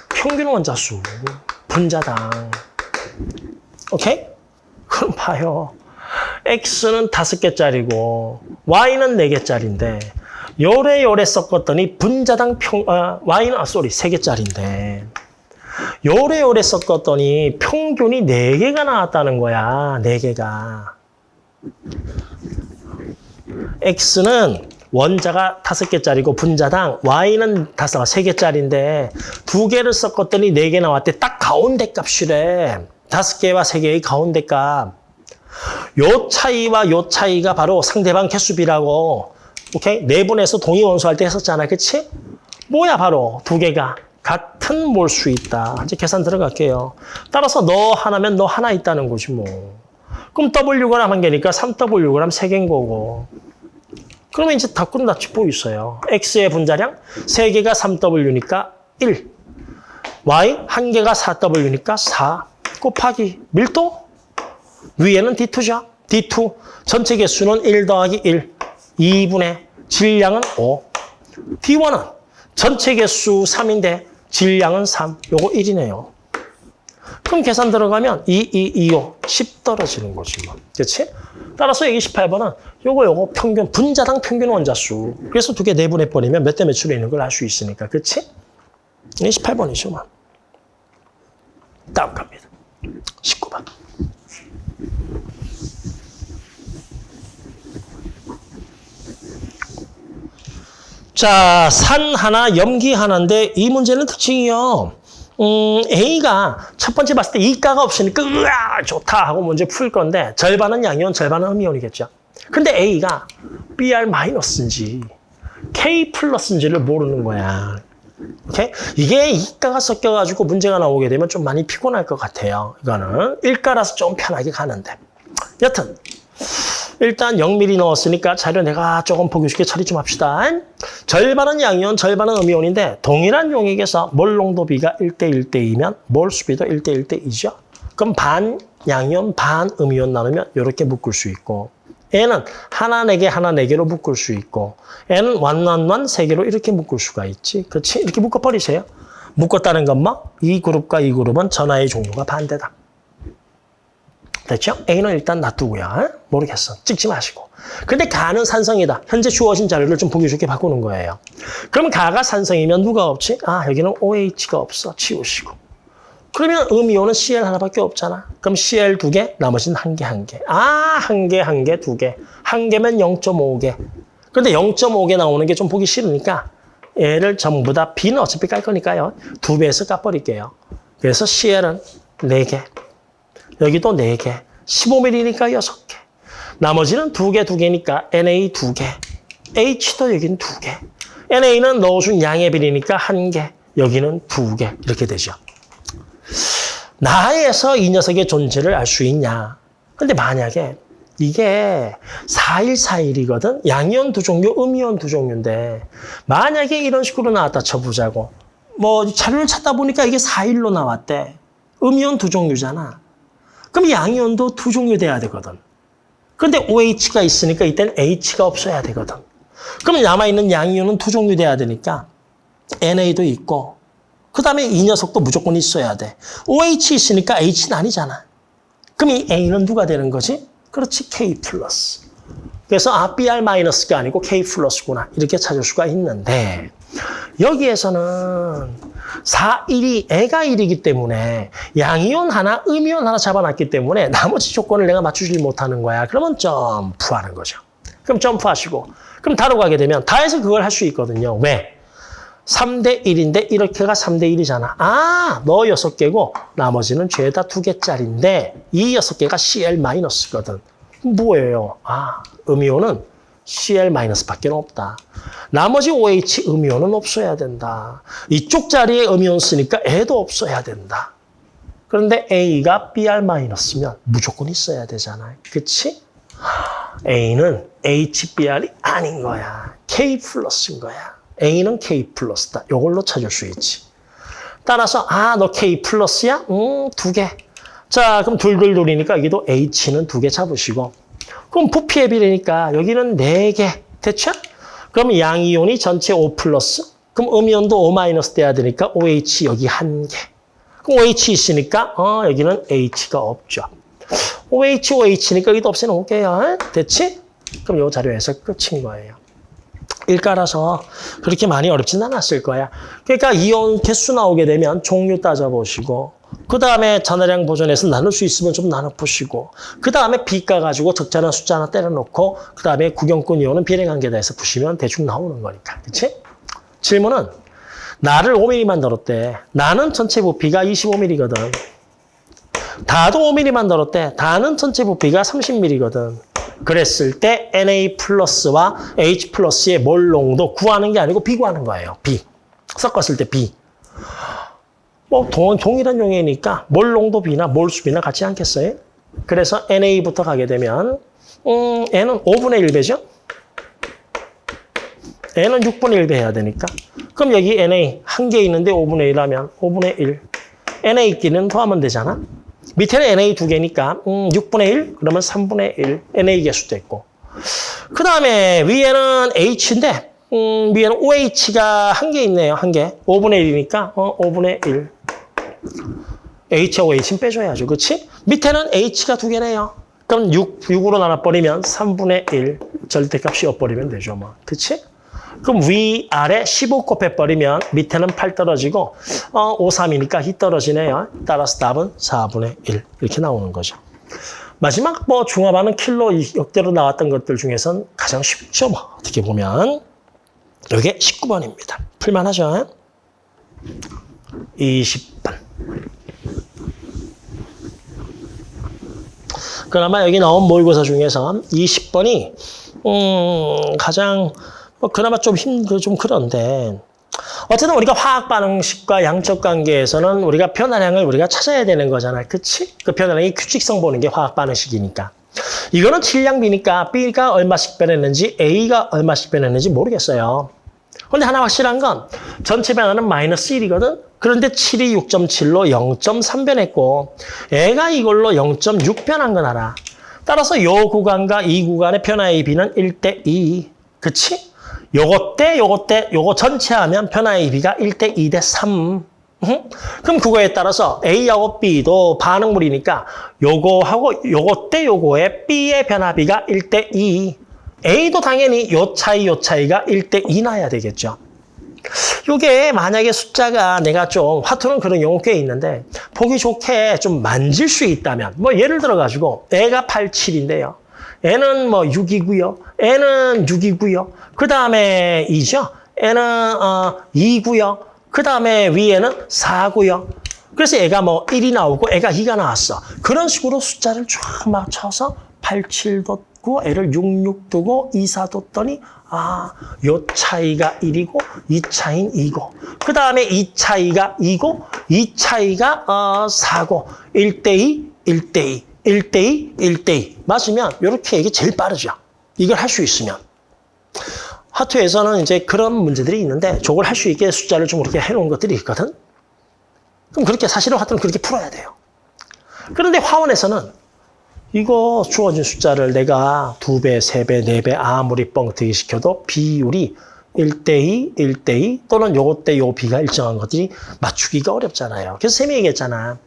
평균 원자수 분자당 오케이? 그럼 봐요. X는 다섯 개짜리고 Y는 네 개짜리인데 요래요래 섞었더니 분자당 평, 아, Y는, 아, 쏘리, 3개짜리인데. 요래요래 섞었더니 평균이 4개가 나왔다는 거야, 4개가. X는 원자가 5개짜리고 분자당 Y는 다섯, 3개짜리인데 두 개를 섞었더니 4개 나왔대. 딱 가운데 값이래. 5개와 3개의 가운데 값. 요 차이와 요 차이가 바로 상대방 개수비라고 오케이? 내분해서 동의 원소할 때 했었잖아. 그치? 뭐야, 바로 두 개가 같은 몰수 있다. 이제 계산 들어갈게요. 따라서 너 하나면 너 하나 있다는 거지, 뭐. 그럼 Wg 한 개니까 3Wg 세 개인 거고. 그러면 이제 다 끝났지, 뭐 있어요. X의 분자량 세 개가 3W니까 1. Y 한 개가 4W니까 4. 곱하기 밀도? 위에는 D2죠. D2. 전체 개수는 1 더하기 1. 2분의 질량은 5. D1은 전체 개수 3인데 질량은 3. 요거 1이네요. 그럼 계산 들어가면 2, 2, 2, 5, 10 떨어지는 거지 뭐. 그렇지? 따라서 여기 18번은 요거 요거 평균 분자당 평균 원자수. 그래서 두 개 내분해 버리면 몇 대 몇으로 있는 걸 알 수 있으니까. 그렇지? 이게 18번이죠, 뭐. 다음 갑니다. 19번. 자, 산 하나, 염기 하나인데 이 문제는 특징이요. 음, A가 첫 번째 봤을 때 이가가 없으니까 으아 좋다 하고 문제 풀 건데 절반은 양이온, 절반은 음이온이겠죠. 근데 A가 BR 마이너스인지 K 플러스인지를 모르는 거야. 오케이? 이게 이가가 섞여가지고 문제가 나오게 되면 좀 많이 피곤할 것 같아요. 이거는 일가라서 좀 편하게 가는데. 여튼 일단 0mm 넣었으니까 자료 내가 조금 보기 쉽게 처리 좀 합시다. 절반은 양이온, 절반은 음이온인데 동일한 용액에서 몰 농도 비가 1대 1대 2면 몰 수비도 1대 1대 2죠. 그럼 반 양이온, 반 음이온 나누면 이렇게 묶을 수 있고 N은 하나 네 개, 하나 네 개로 묶을 수 있고 N은 완완완 세 개로 이렇게 묶을 수가 있지. 그렇지? 이렇게 묶어버리세요. 묶었다는 건 뭐? 이 그룹과 이 그룹은 전하의 종류가 반대다. 됐죠? A는 일단 놔두고요. 어? 모르겠어. 찍지 마시고. 근데 가는 산성이다. 현재 주어진 자료를 좀 보기 좋게 바꾸는 거예요. 그럼 가가 산성이면 누가 없지? 아, 여기는 OH가 없어. 치우시고. 그러면 음이온은 CL 하나밖에 없잖아. 그럼 CL 두 개, 나머지는 한 개, 한 개. 아, 한 개, 한 개, 두 개. 한 개면 0.5개. 근데 0.5개 나오는 게 좀 보기 싫으니까 얘를 전부 다 B는 어차피 깔 거니까요. 두 배에서 까버릴게요. 그래서 CL은 네개 여기도 네개 15mm니까 여섯 개 나머지는 두 개, 두 개니까 NA 두개 H도 여기는 두개 NA는 넣어준 양의 비리니까 한 개, 여기는 두개 이렇게 되죠. 나에서 이 녀석의 존재를 알 수 있냐. 근데 만약에 이게 4141이거든. 양이온 두 종류, 음이온 두 종류인데 만약에 이런 식으로 나왔다 쳐보자고. 뭐 자료를 찾다 보니까 이게 41로 나왔대. 음이온 두 종류잖아. 그럼 양이온도 두 종류 돼야 되거든. 근데 OH가 있으니까 이땐 H가 없어야 되거든. 그럼 남아있는 양이온은 두 종류 돼야 되니까 NA도 있고 그 다음에 이 녀석도 무조건 있어야 돼. OH 있으니까 H는 아니잖아. 그럼 이 A는 누가 되는 거지? 그렇지, K 플러스. 그래서 아, BR 마이너스가 아니고 K 플러스구나. 이렇게 찾을 수가 있는데 여기에서는 4, 1이 애가 1이기 때문에 양이온 하나, 음이온 하나 잡아놨기 때문에 나머지 조건을 내가 맞추지 못하는 거야. 그러면 점프하는 거죠. 그럼 점프하시고 그럼 다로 가게 되면 다해서 그걸 할 수 있거든요. 왜? 3대 1인데 이렇게가 3대 1이잖아. 아, 너 6개고 나머지는 죄다 2개짜리인데 이 6개가 CL-거든. 뭐예요? 아, 음이온은 CL-밖에 없다. 나머지 OH 음이온은 없어야 된다. 이쪽 자리에 음이온 쓰니까 애도 없어야 된다. 그런데 A가 BR-면 무조건 있어야 되잖아요. 그치? A는 HBR이 아닌 거야. K 플러스인 거야. A는 K 플러스다. 이걸로 찾을 수 있지. 따라서 아, 너 K 플러스야? 음, 두 개. 자, 그럼 둘둘둘이니까 여기도 H는 두 개 잡으시고 그럼 부피의 비례니까 여기는 네 개. 됐죠? 그럼 양이온이 전체 O 플러스. 그럼 음이온도 O 마이너스 돼야 되니까 OH 여기 한 개. 그럼 OH 있으니까 어, 여기는 H가 없죠. OH, OH니까 여기도 없애놓을게요. 됐지? 그럼 이 자료에서 끝인 거예요. 일가라서 그렇게 많이 어렵진 않았을 거야. 그러니까 이온 개수 나오게 되면 종류 따져보시고 그 다음에 전화량 보존해서 나눌 수 있으면 좀 나눠보시고 그 다음에 비가 가지고 적잖은 숫자 하나 때려놓고 그 다음에 구경꾼 이온은 비례관계다 해서 보시면 대충 나오는 거니까. 그치? 질문은 나를 5mm만 들었대. 나는 전체 부피가 25mm거든. 다도 5mm만 들었대. 다는 전체 부피가 30mm거든. 그랬을 때 Na 플러스와 H 플러스의 몰 농도 구하는 게 아니고 비구하는 거예요. 비. 섞었을 때 비. 뭐 동, 동일한 용이니까 몰 농도 비나 몰 수비나 같지 않겠어요? 그래서 NA부터 가게 되면 음, N은 5분의 1배죠? N은 6분의 1배 해야 되니까. 그럼 여기 NA 한 개 있는데 5분의 1 하면 5분의 1. NA끼리는 더하면 되잖아. 밑에는 NA 두 개니까 음, 6분의 1 그러면 3분의 1 NA 개수도 있고 그 다음에 위에는 H인데 음, 위에는 OH가 한 개 있네요. 한 개. 5분의 1이니까 어, 5분의 1 H하고 H는 빼줘야죠. 그렇지? 밑에는 H가 두 개네요. 그럼 6, 6으로 나눠버리면 3분의 1 절대값이 엿버리면 되죠. 뭐. 그렇지? 그럼 위아래 15 곱해버리면 밑에는 8 떨어지고 어, 5, 3이니까 히 떨어지네요. 따라서 답은 4분의 1 이렇게 나오는 거죠. 마지막 뭐 중화반응 킬로 역대로 나왔던 것들 중에선 가장 쉽죠. 뭐. 어떻게 보면 이게 19번입니다. 풀만하죠? 20번. 그나마 여기 나온 모의고사 중에서 20번이 음, 가장 뭐 그나마 좀 힘, 그좀 그런데 어쨌든 우리가 화학 반응식과 양적 관계에서는 우리가 변화량을 우리가 찾아야 되는 거잖아. 그치? 그 변화량이 규칙성 보는 게 화학 반응식이니까. 이거는 질량비니까 B가 얼마씩 변했는지 A가 얼마씩 변했는지 모르겠어요. 근데 하나 확실한 건 전체 변화는 마이너스 1이거든. 그런데 7이 6.7로 0.3 변했고 애가 이걸로 0.6 변한 건 알아. 따라서 요 구간과 이 구간의 변화의 비는 1대 2. 그치? 요거 때 요거 때 요거 전체 하면 변화의 비가 1대 2대 3. 응? 그럼 그거에 따라서 A하고 B도 반응물이니까 요거하고 요거 때 요거의 B의 변화비가 1대 2. A도 당연히 요 차이 요 차이가 1대 2 나야 되겠죠. 요게 만약에 숫자가 내가 좀 화투는 그런 용어 꽤 있는데 보기 좋게 좀 만질 수 있다면 뭐 예를 들어 가지고 애가 8, 7인데요. 애는 뭐 6이고요. 애는 6이고요. 그 다음에 2죠. 애는 어 2고요. 그 다음에 위에는 4고요. 그래서 애가 뭐 1이 나오고 애가 2가 나왔어. 그런 식으로 숫자를 쫙 맞춰서 8, 7 뒀고 애를 6, 6 두고 2, 4 뒀더니 아, 요 차이가 1이고 이 차이는 2고 그 다음에 이 차이가 2고 이 차이가 어, 4고 1대2, 1대2, 1대2, 1대2 맞으면 이렇게 이게 제일 빠르죠. 이걸 할 수 있으면. 하투에서는 이제 그런 문제들이 있는데 저걸 할 수 있게 숫자를 좀 이렇게 해놓은 것들이 있거든. 그럼 그렇게 사실은 하투는 그렇게 풀어야 돼요. 그런데 화원에서는 이거 주어진 숫자를 내가 두 배, 세 배, 네배 아무리 뻥튀기 시켜도 비율이 1대2, 1대2 또는 요거 때요 비가 일정한 것들이 맞추기가 어렵잖아요. 그래서 쌤이 얘기했잖아.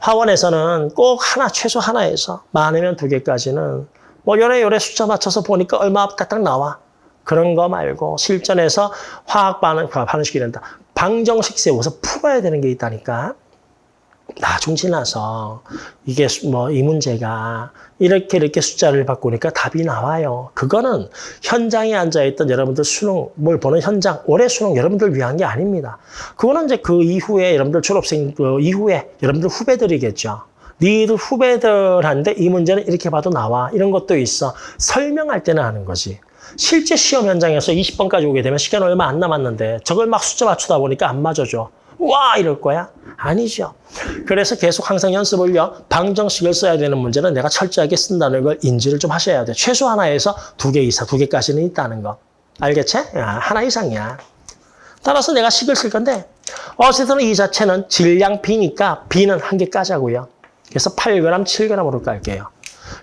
화원에서는 꼭 하나, 최소 하나에서 많으면 두 개까지는 뭐 요래 요래 숫자 맞춰서 보니까 얼마 딱 나와. 그런 거 말고 실전에서 화학 반응, 반응식이 된다. 방정식 세워서 풀어야 되는 게 있다니까. 나중 지나서 이게 뭐 이 문제가 이렇게 이렇게 숫자를 바꾸니까 답이 나와요. 그거는 현장에 앉아있던 여러분들 수능 뭘 보는 현장 올해 수능 여러분들 위한 게 아닙니다. 그거는 이제 그 이후에 여러분들 졸업생 그 이후에 여러분들 후배들이겠죠. 니들 후배들한테 이 문제는 이렇게 봐도 나와 이런 것도 있어 설명할 때는 하는 거지. 실제 시험 현장에서 20번까지 오게 되면 시간 얼마 안 남았는데 저걸 막 숫자 맞추다 보니까 안 맞아줘. 와 이럴 거야? 아니죠. 그래서 계속 항상 연습을요. 방정식을 써야 되는 문제는 내가 철저하게 쓴다는 걸 인지를 좀 하셔야 돼요. 최소 하나에서 두 개 이상, 두 개까지는 있다는 거. 알겠지? 야, 하나 이상이야. 따라서 내가 식을 쓸 건데 어쨌든 이 자체는 질량 B니까 B는 한 개까지 하고요. 그래서 8g, 7g으로 깔게요.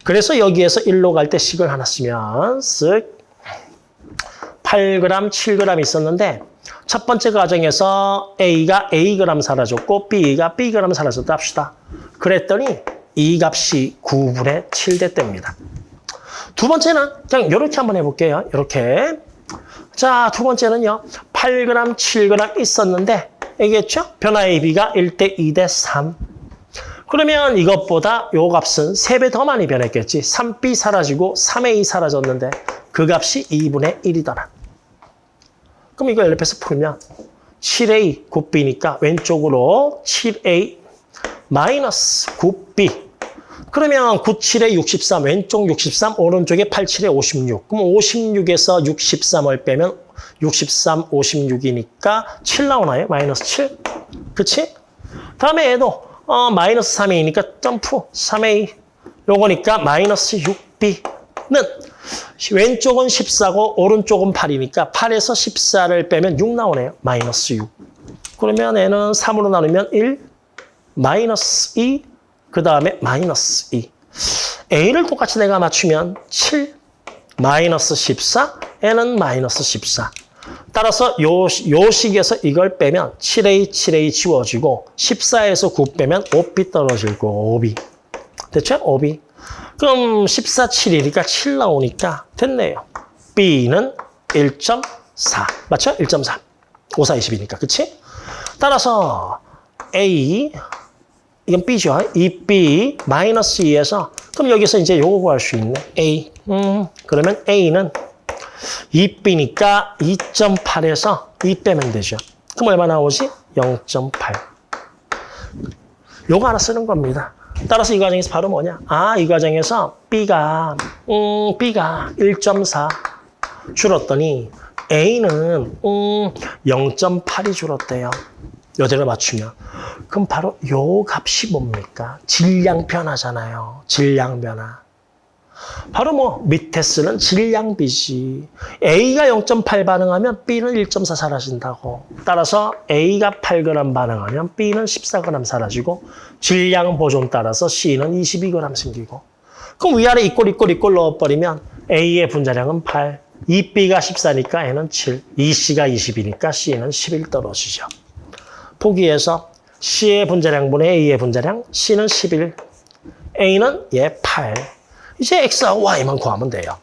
그래서 여기에서 1로 갈 때 식을 하나 쓰면 쓱 8g, 7g 있었는데 첫 번째 과정에서 A가 Ag 사라졌고 B가 Bg 사라졌다 합시다. 그랬더니 이 값이 9분의 7 됐답니다. 두 번째는 그냥 이렇게 한번 해볼게요. 이렇게. 자, 두 번째는요. 8g, 7g 있었는데 알겠죠? 변화의 B가 1대 2대 3. 그러면 이것보다 요 값은 3배 더 많이 변했겠지. 3B 사라지고 3A 사라졌는데 그 값이 2분의 1이더라. 그럼 이거 옆에서 풀면 7A 9B니까 왼쪽으로 7A 마이너스 9B 그러면 9, 7에 63, 왼쪽 63, 오른쪽에 8, 7에 56. 그럼 56에서 63을 빼면 63, 56이니까 7 나오나요? 마이너스 7. 그치? 다음에 얘도 어, 마이너스 3A니까 점프 3A. 요거니까 마이너스 6B는 왼쪽은 14고 오른쪽은 8이니까 8에서 14를 빼면 6 나오네요. 마이너스 6. 그러면 얘는 3으로 나누면 1, 마이너스 2, 그 다음에 마이너스 2. A를 똑같이 내가 맞추면 7, 마이너스 14, N은 마이너스 14. 따라서 요, 요 식에서 이걸 빼면 7A, 7A 지워지고 14에서 9 빼면 5B 떨어질 거 5B. 됐죠? 5B. 그럼 14, 7이니까 7 나오니까 됐네요. B는 1.4. 맞죠? 1.3. 5, 4, 20이니까. 그치? 따라서 A, 이건 B죠. 2B 마이너스 2에서 그럼 여기서 이제 요거 구할 수 있네. A. 음, 그러면 A는 2B니까 2.8에서 2 빼면 되죠. 그럼 얼마 나오지? 0.8. 요거 하나 쓰는 겁니다. 따라서 이 과정에서 바로 뭐냐? 아, 이 과정에서 B가, 음, B가 1.4 줄었더니 A는, 음, 0.8이 줄었대요. 여대를 맞추면. 그럼 바로 요 값이 뭡니까? 질량 변화잖아요. 질량 변화. 바로 뭐 밑에 쓰는 질량비지. A가 0.8 반응하면 B는 1.4 사라진다고. 따라서 A가 8g 반응하면 B는 14g 사라지고 질량 보존 따라서 C는 22g 생기고. 그럼 위아래 이꼴 이꼴 이꼴 넣어버리면 A의 분자량은 8, 2B가 14니까 N은 7, 2C가 20이니까 C는 11 떨어지죠. 보기에서 C의 분자량분의 A의 분자량, C는 11, A는 얘 8. 이제 X와 Y만 구하면 돼요.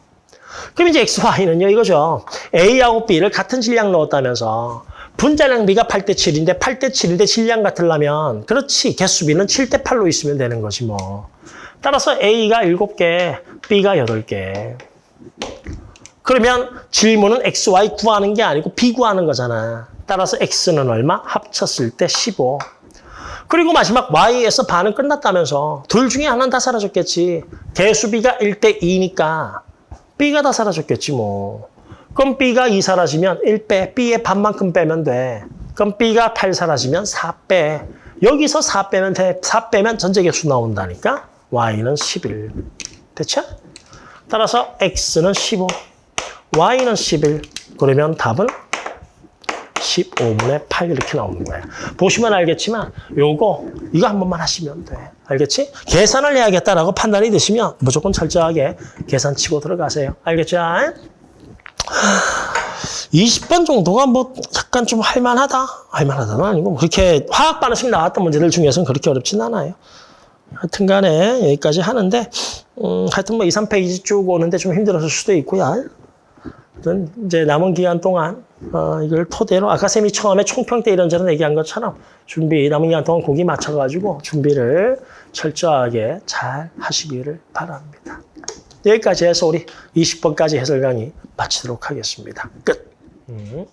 그럼 이제 X, Y는요, 이거죠. A하고 B를 같은 질량 넣었다면서 분자량 B가 8대 7인데 8대 7인데 질량 같으려면 그렇지, 개수 B는 7대 8로 있으면 되는 거지 뭐. 따라서 A가 7개, B가 8개. 그러면 질문은 X, Y 구하는 게 아니고 B 구하는 거잖아. 따라서 X는 얼마? 합쳤을 때 15. 그리고 마지막 Y에서 반은 끝났다면서 둘 중에 하나는 다 사라졌겠지. 개수 B가 1대 2니까 B가 다 사라졌겠지 뭐. 그럼 B가 2 사라지면 1 빼. B의 반만큼 빼면 돼. 그럼 B가 8 사라지면 4 빼. 여기서 4 빼면 돼. 4 빼면 전체 개수 나온다니까. Y는 11. 됐죠? 따라서 X는 15. Y는 11. 그러면 답은 15분의 8 이렇게 나오는 거예요. 보시면 알겠지만 요거 이거 한 번만 하시면 돼. 알겠지? 계산을 해야겠다라고 판단이 되시면 무조건 철저하게 계산 치고 들어가세요. 알겠죠? 20번 정도가 뭐 약간 좀 할만하다. 할만하다는 아니고 그렇게 화학 반응식 나왔던 문제들 중에서는 그렇게 어렵진 않아요. 하여튼 간에 여기까지 하는데 음, 하여튼 뭐 2, 3페이지 쭉 오는데 좀 힘들었을 수도 있고요. 아무튼 이제 남은 기간 동안 어, 이걸 토대로 아까 쌤이 처음에 총평 때 이런저런 얘기한 것처럼 준비 남은 기간 동안 고기 맞춰가지고 준비를 철저하게 잘 하시기를 바랍니다. 여기까지 해서 우리 20번까지 해설 강의 마치도록 하겠습니다. 끝. 음.